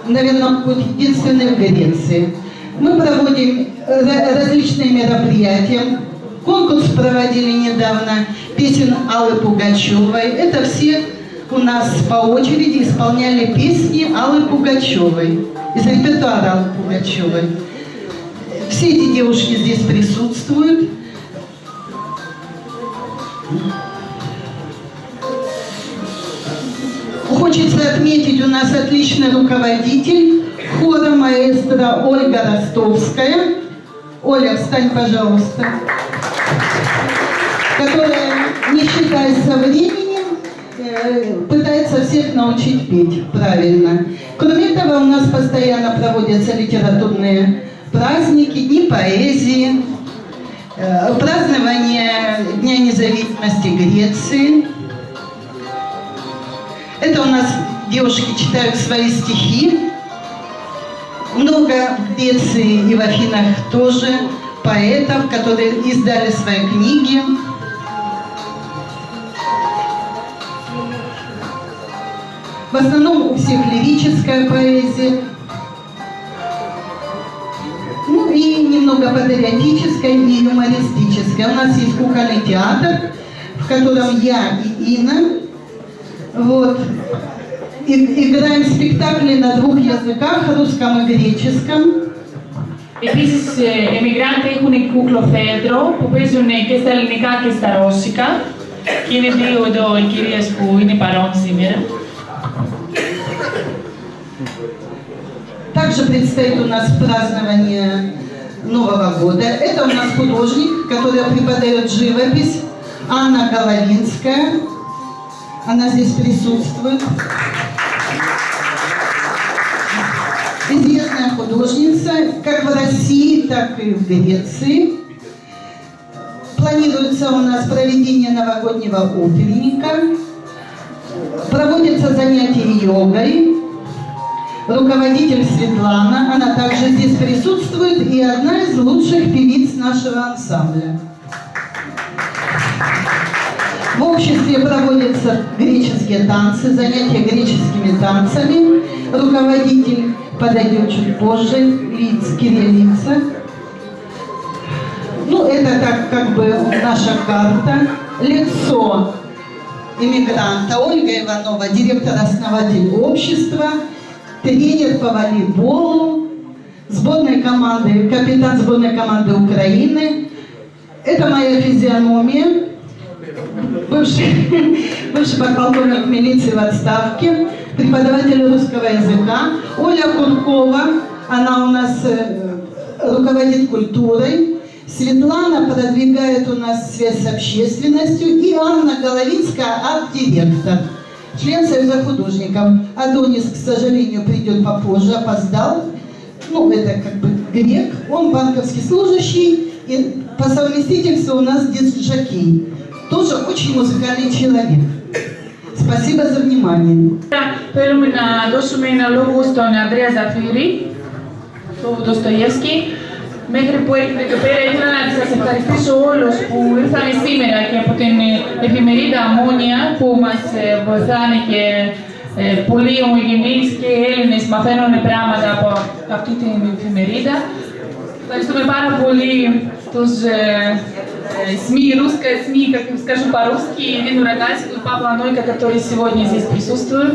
Наверное, будет единственный в Греции. Мы проводим различные мероприятия. Конкурс проводили недавно песен Аллы Пугачевой. Это все у нас по очереди исполняли песни Аллы Пугачевой, из репертуара Аллы Пугачевой. Все эти девушки здесь присутствуют. Хочется отметить, у нас отличный руководитель хора маэстро Ольга Ростовская. Оля, встань, пожалуйста. Которая, не считаясь со временем, пытается всех научить петь правильно. Кроме того, у нас постоянно проводятся литературные праздники, дни поэзии, э, празднование Дня независимости Греции. Это у нас девушки читают свои стихи. Много в Греции и в Афинах тоже поэтов, которые издали свои книги. В основном у всех лирическая поэзия. Ну и немного патриотическая и юмористическая. У нас есть кукольный театр, в котором я и Инна вот, и, играем спектакли на двух языках, русском и греческом. Επίσης, οι εμιγράντε έχουν κουκλοθέατρο που παίζουν και στα ελληνικά και στα ρώσικα. Και είναι δύο εδώ οι κυρίες που είναι παρόν σήμερα. Также предстоит у нас празднование Нового года. Это у нас художник, который преподает живопись, Анна Головинская. Она здесь присутствует. Известная художница, как в России, так и в Греции. Планируется у нас проведение новогоднего утренника. Проводятся занятия йогой. Руководитель Светлана, она также здесь присутствует и одна из лучших певиц нашего ансамбля. В обществе проводятся греческие танцы, занятия греческими танцами. Руководитель подойдет чуть позже, лиц, кириллица. Ну, это так как бы наша карта. Лицо иммигранта Ольга Иванова, директор-основатель общества, тренер по волейболу, сборной команды, капитан сборной команды Украины. Это моя физиономия бывший, бывший подполковник милиции в отставке, преподаватель русского языка. Оля Куркова, она у нас э, руководит культурой. Светлана продвигает у нас связь с общественностью. И Анна Головинская, арт-директор, член Союза художников. Адонис, к сожалению, придет попозже, опоздал. Ну, это как бы грек, он банковский служащий, и по совместительству у нас диджакей. Тоже очень музыкальный человек. Спасибо за внимание. Пелумина, дошуме на логу, что Андреа Зафири, Достоевский. Μέχρι που έρχεται εδώ πέρα, ήθελα να σας ευχαριστήσω όλους που ήρθαν σήμερα και από την εφημερίδα Αμμόνια που μας βοηθάνε και ε, πολλοί ομογενείς και Έλληνες μαθαίνουν πράγματα από αυτή την εφημερίδα. Ευχαριστούμε πάρα πολύ τους ε, СМИ, русская СМИ, как скажу по-русски, Ирину Рогальскую, Павла Нойка, которые сегодня здесь присутствуют.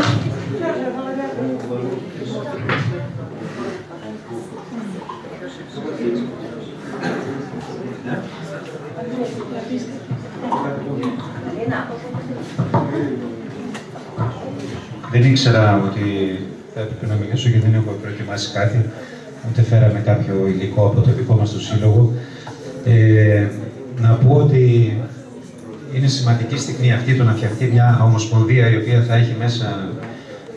Δεν ήξερα ότι θα έπρεπε να μιλήσω και δεν έχω προετοιμάσει κάτι. Ούτε φέραμε κάποιο υλικό από το δικό μας το σύλλογο. Ε, να πω ότι είναι σημαντική στιγμή αυτή το να φτιαχτεί μια ομοσπονδία η οποία θα έχει μέσα,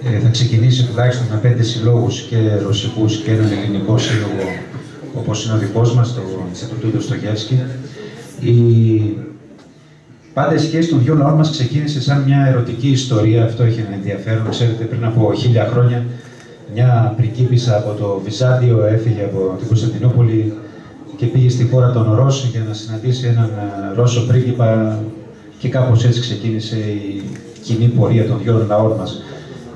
ε, θα ξεκινήσει τουλάχιστον με πέντε συλλόγους και ρωσικούς και έναν ελληνικό σύλλογο όπως είναι ο δικός μας, το Ινστιτούτο Στογεύσκη. Η... Πάντα η σχέση των δύο λαών μας ξεκίνησε σαν μια ερωτική ιστορία, αυτό έχει ένα ενδιαφέρον. Ξέρετε, πριν από χίλια χρόνια μια πριγκίπισσα από το Βυζάντιο έφυγε από την Κωνσταντινούπολη και πήγε στη χώρα των Ρώσων για να συναντήσει έναν ε, Ρώσο πρίγκιπα και κάπως έτσι ξεκίνησε η κοινή πορεία των δυο λαών μας.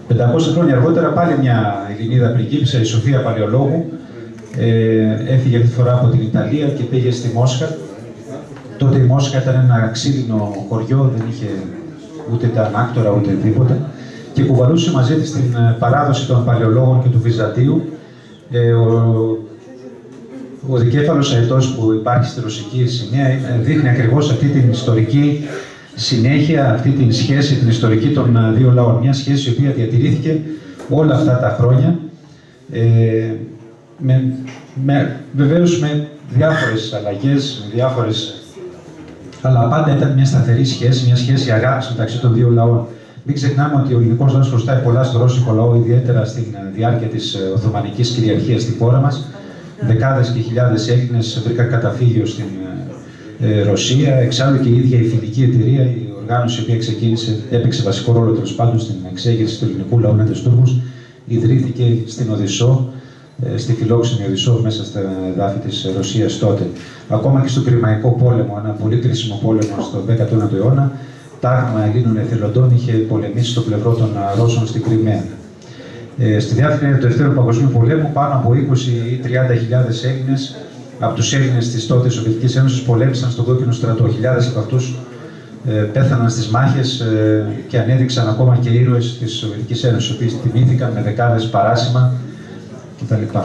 500 χρόνια αργότερα πάλι μια Ελληνίδα πριγκίπισσα, η Σοφία Παλαιολόγου, ε, έφυγε αυτή τη φορά από την Ιταλία και πήγε στη Μόσχα. Τότε η Μόσχα ήταν ένα ξύλινο χωριό, δεν είχε ούτε τα ανάκτορα ούτε τίποτα και κουβαλούσε μαζί της την ε, παράδοση των παλαιολόγων και του Βυζαντίου. Ε, ο, ο δικέφαλος αετός που υπάρχει στη ρωσική σημαία δείχνει ακριβώς αυτή την ιστορική συνέχεια, αυτή την σχέση, την ιστορική των ε, δύο λαών. Μια σχέση η οποία διατηρήθηκε όλα αυτά τα χρόνια. Ε, με, με, βεβαίως με διάφορες αλλαγές, με διάφορες... Αλλά πάντα ήταν μια σταθερή σχέση, μια σχέση αγάπης μεταξύ των δύο λαών. Μην ξεχνάμε ότι ο ελληνικό λαός χρωστάει πολλά στο ρώσικο λαό, ιδιαίτερα στη ε, διάρκεια της ε, Οθωμανικής κυριαρχίας στη χώρα μας. Δεκάδες και χιλιάδες Έλληνες βρήκαν καταφύγιο στην ε, Ρωσία. Εξάλλου και η ίδια η φιλική εταιρεία, η οργάνωση η οποία ξεκίνησε, έπαιξε βασικό ρόλο τέλος πάντων στην εξέγερση του ελληνικού λαού με τους Τούρκους, ιδρύθηκε στην Οδυσσό ε, στη φιλόξενη Οδυσσό μέσα στα εδάφη της Ρωσίας τότε. Ακόμα και στο Κρημαϊκό πόλεμο, ένα πολύ κρίσιμο πόλεμο στο 19ο αιώνα, τάγμα Ελλήνων εθελοντών είχε πολεμήσει στο πλευρό των Ρώσων στην Κρυμαία. Ε, στη διάρκεια του Δεύτερου Παγκοσμίου Πολέμου, πάνω από 20 ή 30 χιλιάδες Έλληνες από τους Έλληνες της τότε Σοβιετικής Ένωσης πολέμησαν στον κόκκινο στρατό. Χιλιάδες από αυτούς ε, πέθαναν στις μάχες ε, και ανέδειξαν ακόμα και ήρωες της Σοβιετικής Ένωσης, οι οποίοι τιμήθηκαν με δεκάδες παράσημα κτλ.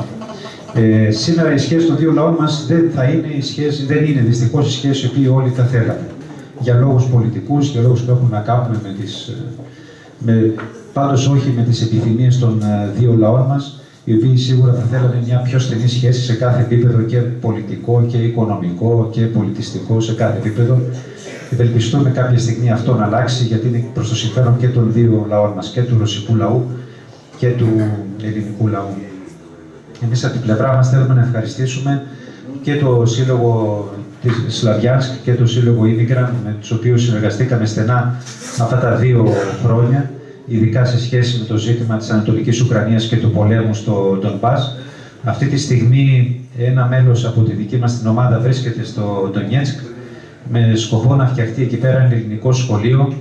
Ε, σήμερα η σχέση των δύο λαών μας δεν θα είναι η σχέση, δεν είναι δυστυχώς η σχέση που όλοι θα θέλαμε. Για λόγους πολιτικούς, για λόγους που έχουν να κάνουν με τις, ε, με, πάντως όχι με τις επιθυμίες των ε, δύο λαών μας, οι οποίοι σίγουρα θα θέλανε μια πιο στενή σχέση σε κάθε επίπεδο και πολιτικό και οικονομικό και πολιτιστικό σε κάθε επίπεδο. Ευελπιστούμε κάποια στιγμή αυτό να αλλάξει γιατί είναι προς το συμφέρον και των δύο λαών μας, και του ρωσικού λαού και του ελληνικού λαού. Εμείς από την πλευρά μας θέλουμε να ευχαριστήσουμε και το Σύλλογο της Σλαβιάνσκ και το Σύλλογο Ήμικραν, με τους οποίους συνεργαστήκαμε στενά αυτά τα δύο χρόνια, ειδικά σε σχέση με το ζήτημα της Ανατολικής Ουκρανίας και του πολέμου στο Ντονμπάς. Αυτή τη στιγμή ένα μέλος από τη δική μας την ομάδα βρίσκεται στο Ντονιέτσκ με σκοπό να φτιαχτεί εκεί πέρα ένα ελληνικό σχολείο ε,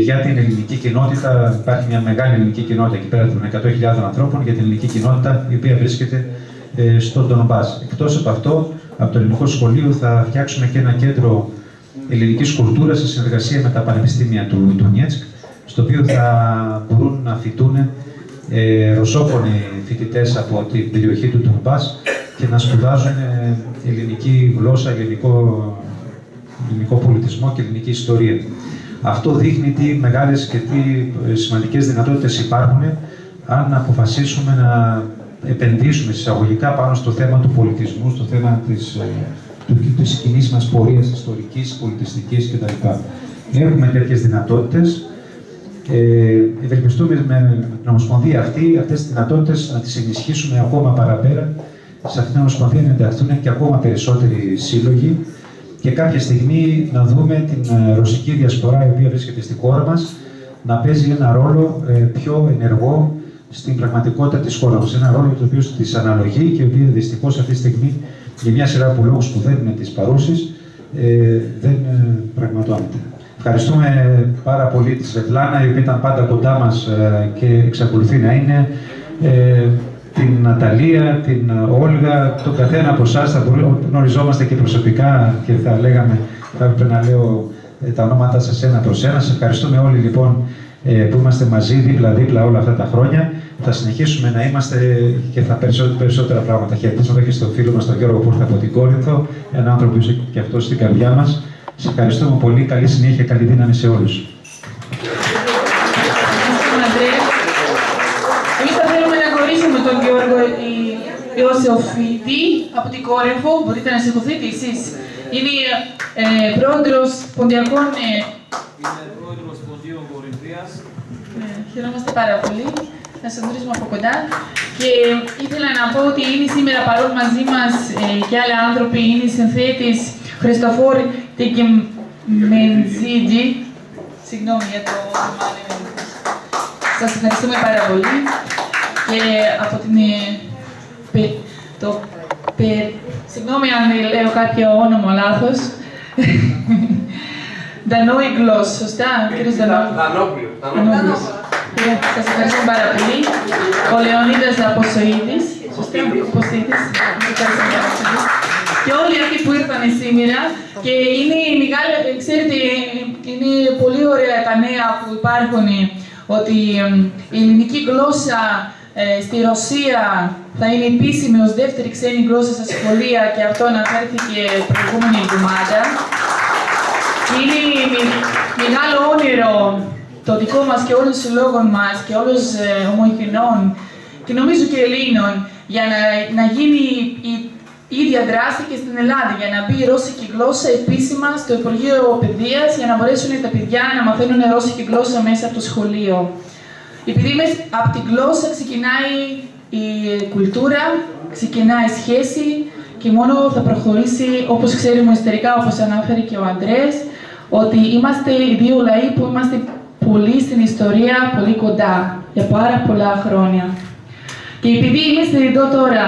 για την ελληνική κοινότητα. Υπάρχει μια μεγάλη ελληνική κοινότητα εκεί πέρα των 100.000 ανθρώπων για την ελληνική κοινότητα η οποία βρίσκεται ε, στον Ντονμπάς. Εκτός από αυτό, από το ελληνικό σχολείο θα φτιάξουμε και ένα κέντρο ελληνικής κουλτούρας σε συνεργασία με τα πανεπιστήμια του, του Νιέτσκ, στο οποίο θα μπορούν να φοιτούν ε, ρωσόφωνοι φοιτητές από την περιοχή του Ντονμπάς και να σπουδάζουν ε, ελληνική γλώσσα, ελληνικό, ελληνικό πολιτισμό και ελληνική ιστορία. Αυτό δείχνει τι μεγάλες και τι ε, σημαντικές δυνατότητες υπάρχουν αν αποφασίσουμε να επενδύσουμε εισαγωγικά πάνω στο θέμα του πολιτισμού, στο θέμα της, ε, του, της κοινής μας πορείας ιστορικής, πολιτιστικής κτλ. Έχουμε τέτοιες δυνατότητες. Ε, ευελπιστούμε με την Ομοσπονδία αυτή, αυτές τις δυνατότητες να τις ενισχύσουμε ακόμα παραπέρα, σε αυτήν την Ομοσπονδία να ενταχθούν και ακόμα περισσότεροι σύλλογοι, και κάποια στιγμή να δούμε την ε, ρωσική διασπορά η οποία βρίσκεται στη χώρα μας να παίζει ένα ρόλο ε, πιο ενεργό στην πραγματικότητα της χώρας μας. Ένα ρόλο το οποίο της αναλογεί και ο οποίος δυστυχώς αυτή τη στιγμή για μια σειρά από λόγους που δεν είναι της παρούσης ε, δεν πραγματώνεται. Ευχαριστούμε πάρα πολύ τη Σβετλάνα, η οποία ήταν πάντα κοντά μας και εξακολουθεί να είναι την Ναταλία, την Όλγα, τον καθένα από εσάς θα γνωριζόμαστε και προσωπικά και θα λέγαμε, θα έπρεπε να λέω ε, τα ονόματά σας ένα προς ένα. Σας ευχαριστούμε όλοι λοιπόν ε, που είμαστε μαζί δίπλα-δίπλα όλα αυτά τα χρόνια. Θα συνεχίσουμε να είμαστε και θα περισσότερα, περισσότερα πράγματα. Χαιρετίσματα και στον φίλο μας τον Γιώργο που ήρθε από την Κόρινθο, ένα άνθρωπο που είσαι και αυτός στην καρδιά μας. Σας ευχαριστούμε πολύ. Καλή συνέχεια, καλή δύναμη σε όλους. Ιωσήφιδη από την Κόρεφο. Μπορείτε να σηκωθείτε εσείς. Είναι ε, πρόεδρος ποντιακών... Ε, Είμαι πρόεδρος Ποντίων Κορινθίας. Ε, χαιρόμαστε πάρα πολύ να σας γνωρίσουμε από κοντά. Και ήθελα να πω ότι είναι σήμερα παρόν μαζί μας ε, και άλλοι άνθρωποι. Είναι η συνθέτης Χριστοφόρ Τεκεμεντζίτζι. Συγγνώμη για το όνομα. Σας ευχαριστούμε πάρα πολύ. και από την... ε, πε- το, πε- συγγνώμη αν λέω κάποιο όνομα λάθος. Δανόιγκλος, σωστά, κύριος Δανόιγκλος. Δανόπουλο. Δανόιγκλος. Ωραία, Σας ευχαριστώ πάρα πολύ. Ο Λεωνίδας Αποσοίδης, σωστά, Αποσοίδης. Ευχαριστώ πάρα πολύ. Και όλοι αυτοί που ήρθαν σήμερα και είναι μεγάλη, ξέρετε, είναι πολύ ωραία τα νέα που υπάρχουν ότι εμ, η ελληνική γλώσσα ε, στη Ρωσία θα είναι επίσημη ως δεύτερη ξένη γλώσσα στα σχολεία και αυτό αναφέρθηκε προηγούμενη εβδομάδα. Και είναι μη- μεγάλο όνειρο το δικό μας και όλων των συλλόγων μας και όλων ε, ομοηθινών και νομίζω και Ελλήνων για να, να γίνει η, η ίδια δράση και στην Ελλάδα, για να μπει η ρώσικη γλώσσα επίσημα στο Υπουργείο Παιδείας για να μπορέσουν τα παιδιά να μαθαίνουν ρώσικη γλώσσα μέσα από το σχολείο. Επειδή μες από τη γλώσσα ξεκινάει η κουλτούρα, ξεκινάει η σχέση και μόνο θα προχωρήσει όπως ξέρουμε ιστορικά, όπως ανάφερε και ο Αντρές, ότι είμαστε οι δύο λαοί που είμαστε πολύ στην ιστορία, πολύ κοντά, για πάρα πολλά χρόνια. Και επειδή είμαστε εδώ τώρα,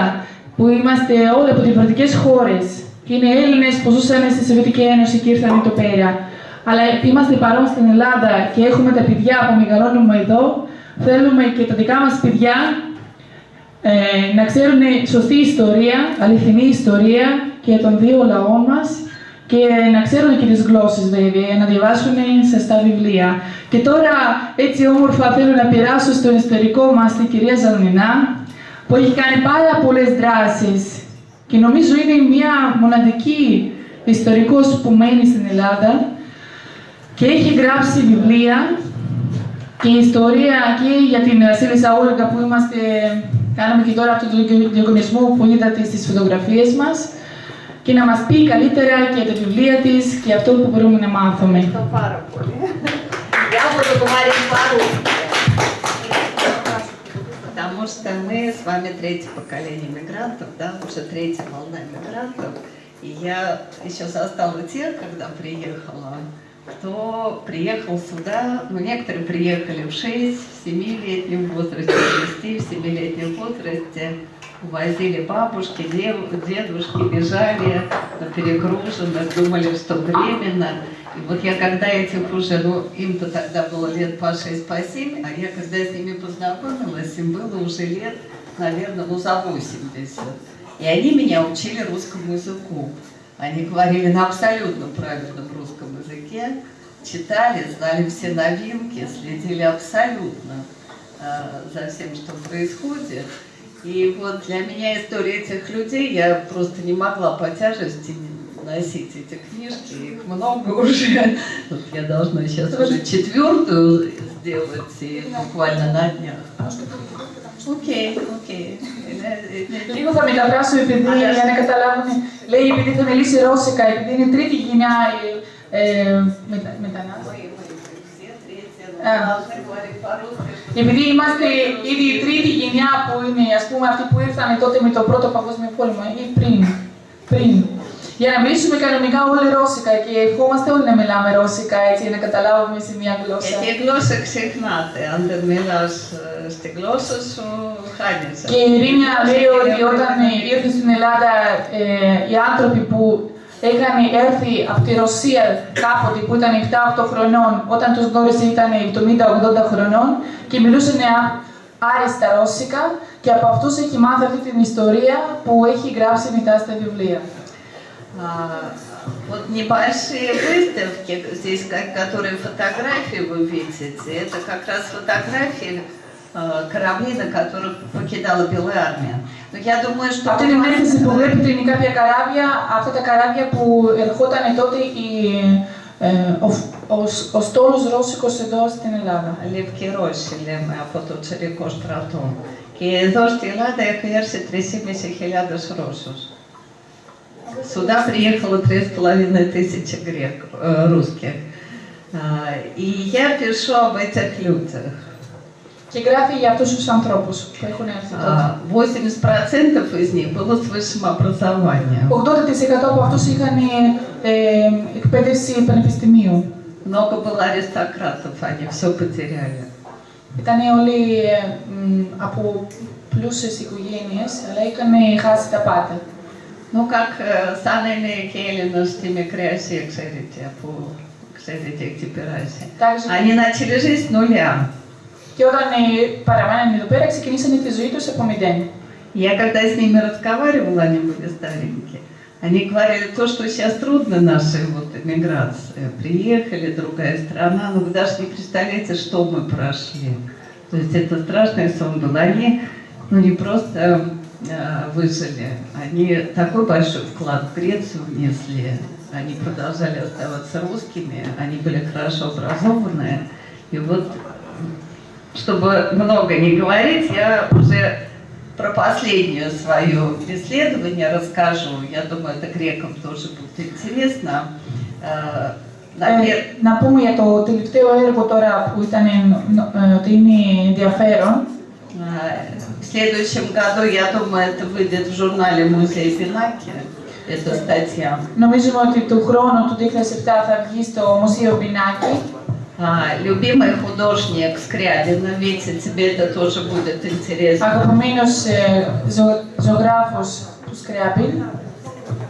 που είμαστε όλοι από διαφορετικές χώρες, και είναι Έλληνες που ζούσαν στη Σοβιετική Ένωση και ήρθαν εδώ πέρα, αλλά είμαστε παρόν στην Ελλάδα και έχουμε τα παιδιά που μεγαλώνουμε εδώ, θέλουμε και τα δικά μας παιδιά ε, να ξέρουν σωστή ιστορία, αληθινή ιστορία και των δύο λαών μας και να ξέρουν και τις γλώσσες βέβαια, να διαβάσουν σωστά βιβλία. Και τώρα έτσι όμορφα θέλω να περάσω στο ιστορικό μας την κυρία Ζαλνινά, που έχει κάνει πάρα πολλές δράσεις και νομίζω είναι μια μοναδική ιστορικός που μένει στην Ελλάδα και έχει γράψει βιβλία και η ιστορία και για την Βασίλισσα Όλγα που είμαστε, κάναμε και τώρα αυτό το διαγωνισμό που είδατε στις φωτογραφίες μας και να μας πει καλύτερα και τα βιβλία της και αυτό που μπορούμε να μάθουμε. Ευχαριστώ πάρα πολύ. Я буду говорить по-русски. Потому что мы с вами третье поколение мигрантов, да, уже третья волна мигрантов. И я еще застала тех, когда приехала, кто приехал сюда, ну, некоторые приехали в 6, в 7-летнем возрасте, в 6, в 7-летнем возрасте, увозили бабушки, дев- дедушки, бежали на перегруженных, думали, что временно. И вот я когда этих уже, ну, им-то тогда было лет по 6, по 7, а я когда с ними познакомилась, им было уже лет, наверное, ну, за 80. И они меня учили русскому языку. Они говорили на абсолютно правильном русском языке, читали, знали все новинки, следили абсолютно э, за всем, что происходит. И вот для меня история этих людей, я просто не могла по тяжести носить эти книжки, их много уже. Вот я должна сейчас уже четвертую сделать, и буквально на днях. Οκ, οκ. Λίγο θα μεταφράσω επειδή για να καταλάβουν. Λέει επειδή θα μιλήσει Ρώσικα, επειδή είναι τρίτη γενιά ε, ε μετα, μετανάστες. Επειδή είμαστε ήδη η τρίτη γενιά που είναι, ας πούμε, αυτοί που ήρθανε τότε με το πρώτο παγκόσμιο πόλεμο, ή πριν, πριν. Για να μιλήσουμε κανονικά όλοι ρώσικα και ευχόμαστε όλοι να μιλάμε ρώσικα έτσι, για να καταλάβουμε σε μια γλώσσα. Γιατί η γλώσσα ξεχνάται. Αν δεν μιλάς ε, στη γλώσσα σου, χάνεις. Και η Ειρήνια λέει ότι όταν ε, ήρθε στην Ελλάδα ε, οι άνθρωποι που είχαν έρθει από τη Ρωσία κάποτε που ήταν 7-8 χρονών, όταν τους γνώρισε ήταν 70-80 χρονών και μιλούσαν α- άριστα ρώσικα και από αυτούς έχει μάθει αυτή την ιστορία που έχει γράψει μετά στα βιβλία А, вот небольшие выставки, здесь ко- которые фотографии вы видите, это как раз фотографии э, кораблей, на которых покидала Белая армия. Но я думаю, что... Αυτή την έκθεση που βλέπετε είναι κάποια καράβια, αυτά τα καράβια που ερχόταν τότε η, ε, ο, ο, ο στόλος Ρώσικος εδώ στην Ελλάδα. Λευκή Ρώσιλε με από το τσερικό στρατό. Και εδώ στη Ελλάδα έχει έρθει 3.500 Ρώσους. Сюда приехало 3,5 тысячи грек, э, русских. А, И я пишу об этих людях. Και γράφει για αυτούς τους ανθρώπους που έχουν έρθει τότε. А, 80% из них было с высшим образованием. 80% από αυτούς είχαν ε, εκπαίδευση πανεπιστημίου. Много было аристократов, они все потеряли. Ήταν όλοι ε, μ, από πλούσιες οικογένειες, αλλά είχαν χάσει τα πάντα. Ну как sanele kelinustime кстати, ξέρετε, που ξέρετε, εκτυπηράζει. Αν είναι αρχίζει нуля. Και όταν παραμένουν εδώ πέρα, ξεκινήσανε τη ζωή τους από μηδέν. Я когда с ними разговаривала, они были старенькие, они говорили то, что сейчас трудно нашей вот эмиграции. Э, приехали, другая страна, но вы даже не представляете, что мы прошли. То есть это страшный сон был. Они, ну не просто выжили, они такой большой вклад в Грецию внесли, они продолжали оставаться русскими, они были хорошо образованные. И вот, чтобы много не говорить, я уже про последнее свое исследование расскажу. Я думаю, это грекам тоже будет интересно. Э, на пер- Ε, να πούμε για το τελευταίο έργο τώρα που ήταν ε, νο- ε, ότι είναι ενδιαφέρον. В следующем году, я думаю, это выйдет в журнале «Музей Пинаки». Это статья. Νομίζουμε ότι του χρόνου, του 2007, θα βγει στο Μουσείο Πινάκη. А, любимый художник Скрябина, ну, видите, тебе это тоже будет интересно. А как ζωγράφος του Σκρябιν.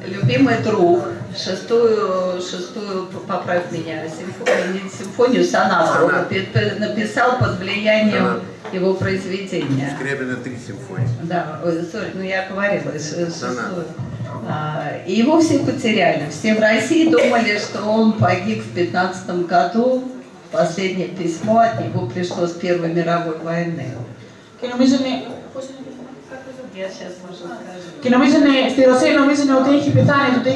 Любимый друг шестую, шестую, поправь меня, симфонию, не симфонию, сонату пи- написал под влиянием его произведения. Скрябина три симфонии. Да, ой, sorry, ну я говорила, шестую. А, И его все потеряли. Все в России думали, что он погиб в 15 году. Последнее письмо от него пришло с Первой мировой войны. Και νομίζουν, Я сейчас уже скажу. και νομίζουν, στη Ρωσία νομίζουν ότι έχει πεθάνει το 1915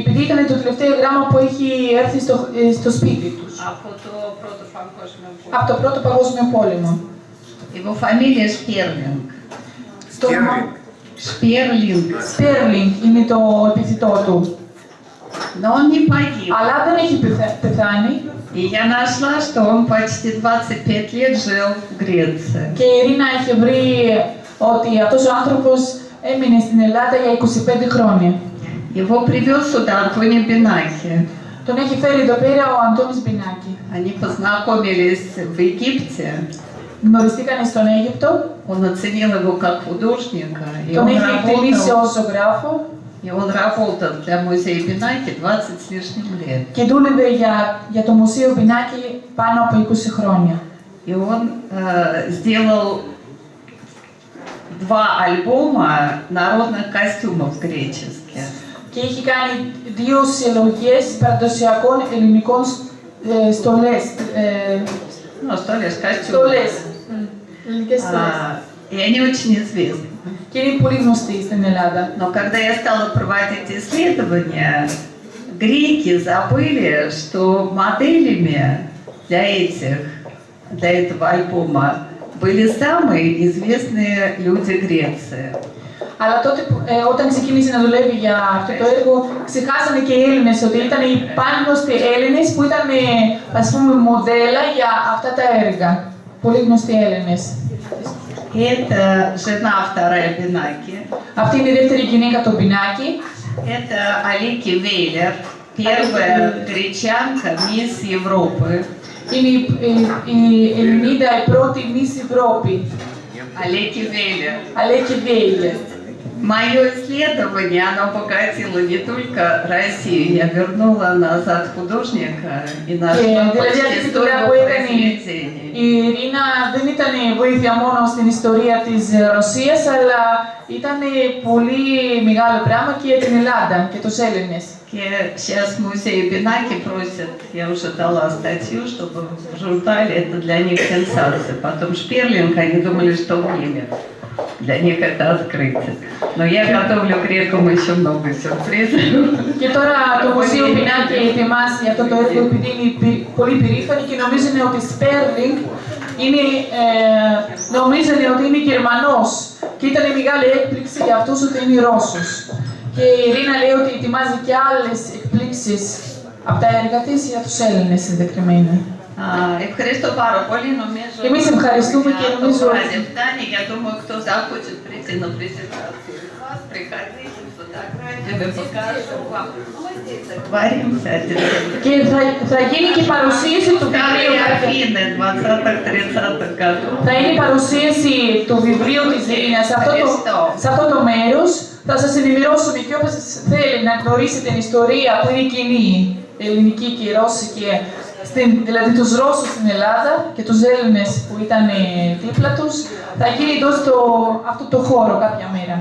επειδή ήταν το τελευταίο γράμμα που έχει έρθει στο, ε, στο σπίτι τους. Από το πρώτο παγκόσμιο Από το πρώτο παγκόσμιο πόλεμο. Его фамилия Шперлинг. Στο Стерлинг. Шперлинг. Στέρλινγκ είναι το επιθετό του. Но он не погиб. Αλλά δεν έχει πεθα- πεθάνει И я нашла, что он почти 25 лет жил в Греции. και η Ειρήνα είχε βρει ότι αυτός ο άνθρωπος έμεινε στην Ελλάδα για 25 χρόνια. Его привез сюда Антоний Бинаки. Τον έχει φέρει εδώ πέρα ο Αντώνης Μπινάκη. Они познакомились в Египте. Γνωριστήκανε στον Αίγυπτο, Он оценил его как художника. И τον он, έχει εκτελήσει работал, ως ζωγράφο и он работал для музея Бинаки 20 с лишним лет. και δούλευε για, για το Μουσείο Μπινάκη πάνω από 20 χρόνια. И он э, сделал два альбома народных костюмов греческих. Και έχει κάνει δύο συλλογές παραδοσιακών ελληνικών ε, στολές. Ε, Ну, что лишь костюмы. στολές. Ελληνικές στολές. А, и они очень известны. Και είναι πολύ γνωστή στην Ελλάδα. Но когда я стала проводить исследования, греки забыли, что моделями для этих, для этого альбома были самые известные люди Греции. Αλλά τότε που- ε, όταν ξεκίνησε να δουλεύει για αυτό το έργο, ξεχάσανε και οι Έλληνες ότι ήταν οι πανγνωστοί Έλληνες που ήταν ε, ας πούμε μοντέλα για αυτά τα έργα. Πολύ γνωστοί Έλληνες. Это жена вторая Бинаки. Αυτή είναι η δεύτερη γυναίκα του Μπινάκη. Это Алики Вейлер, первая гречанка, мисс Европы. Είναι η, η, η Ελληνίδα η πρώτη Miss Ευρώπη. Алики Вейлер. Αλέκη Βέιλερ. Мое исследование, оно обогатило не только Россию. Я вернула назад художника и нашла Ε, δηλαδή почти αυτή τη 100 δουλειά его που έκανε произведений. η Ειρήνα δεν ήταν βοήθεια μόνο στην ιστορία της ε, Ρωσίας, αλλά ήταν πολύ μεγάλο πράγμα και για την Ελλάδα και τους Έλληνες. И сейчас музей Бинаки просят, я уже дала статью, чтобы в журнале это для них сенсация. Потом Шперлинг, они думали, что он немец. Для них это открытие. Но я готовлю грекам еще много сюрпризов. Και τώρα το Μουσείο Πινάκη ετοιμάσει αυτό το έργο επειδή είναι πι- πολύ περήφανη και νομίζουν ότι Σπέρλινγκ είναι, ε, νομίζουν ότι είναι Γερμανός και ήταν μεγάλη έκπληξη για αυτούς ότι είναι Ρώσος. Και η Ειρήνα λέει ότι ετοιμάζει και άλλες εκπλήξεις από τα έργα της για τους Έλληνες συγκεκριμένα. А, Ευχαριστώ πάρα πολύ. Νομίζω, Εμείς ευχαριστούμε και για νομίζω- το βράδυ φτάνει. Я думаю, кто захочет прийти на презентацию из вас, приходите, Тебе покажем вам. Варимся один. Και θα, θα γίνει και η παρουσίαση του βιβλίου. Старые Афины 20-30 годов. Θα είναι η παρουσίαση του βιβλίου της Ζήνας σε αυτό το, σε αυτό το μέρος. Θα σας ενημερώσουμε και όποιος θέλει να γνωρίσει την ιστορία που είναι κοινή, ελληνική και ρώσικη, στην, δηλαδή τους Ρώσους στην Ελλάδα και τους Έλληνες που ήταν ε, δίπλα τους, θα γίνει εδώ στο αυτό το χώρο κάποια μέρα.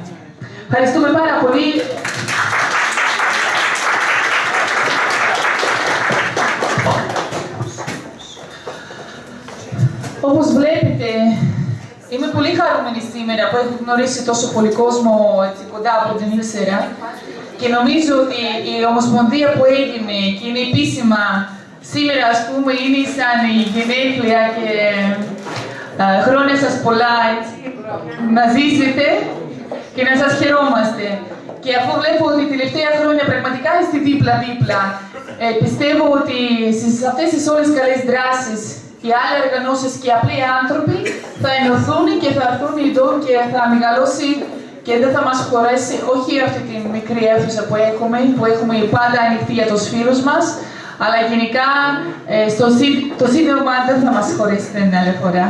Ευχαριστούμε πάρα πολύ. Όπως βλέπετε, είμαι πολύ χαρούμενη σήμερα που έχω γνωρίσει τόσο πολύ κόσμο έτσι, κοντά από την Ήλσερα και νομίζω ότι η ομοσπονδία που έγινε και είναι επίσημα σήμερα, ας πούμε, είναι σαν η γενέθλια και α, χρόνια σας πολλά, έτσι, να ζήσετε και να σας χαιρόμαστε. Και αφού βλέπω ότι τελευταία χρόνια πραγματικά είστε δίπλα-δίπλα, ε, πιστεύω ότι στις αυτές τις όλες καλές δράσεις οι άλλοι οργανώσεις και οι απλοί άνθρωποι θα ενωθούν και θα έρθουν εδώ και θα μεγαλώσει και δεν θα μας χωρέσει όχι αυτή τη μικρή αίθουσα που έχουμε, που έχουμε πάντα ανοιχτή για τους φίλους μας, αλλά γενικά ε, στο, σύ- το σύνδεμα δεν θα μας χωρέσει την άλλη φορά.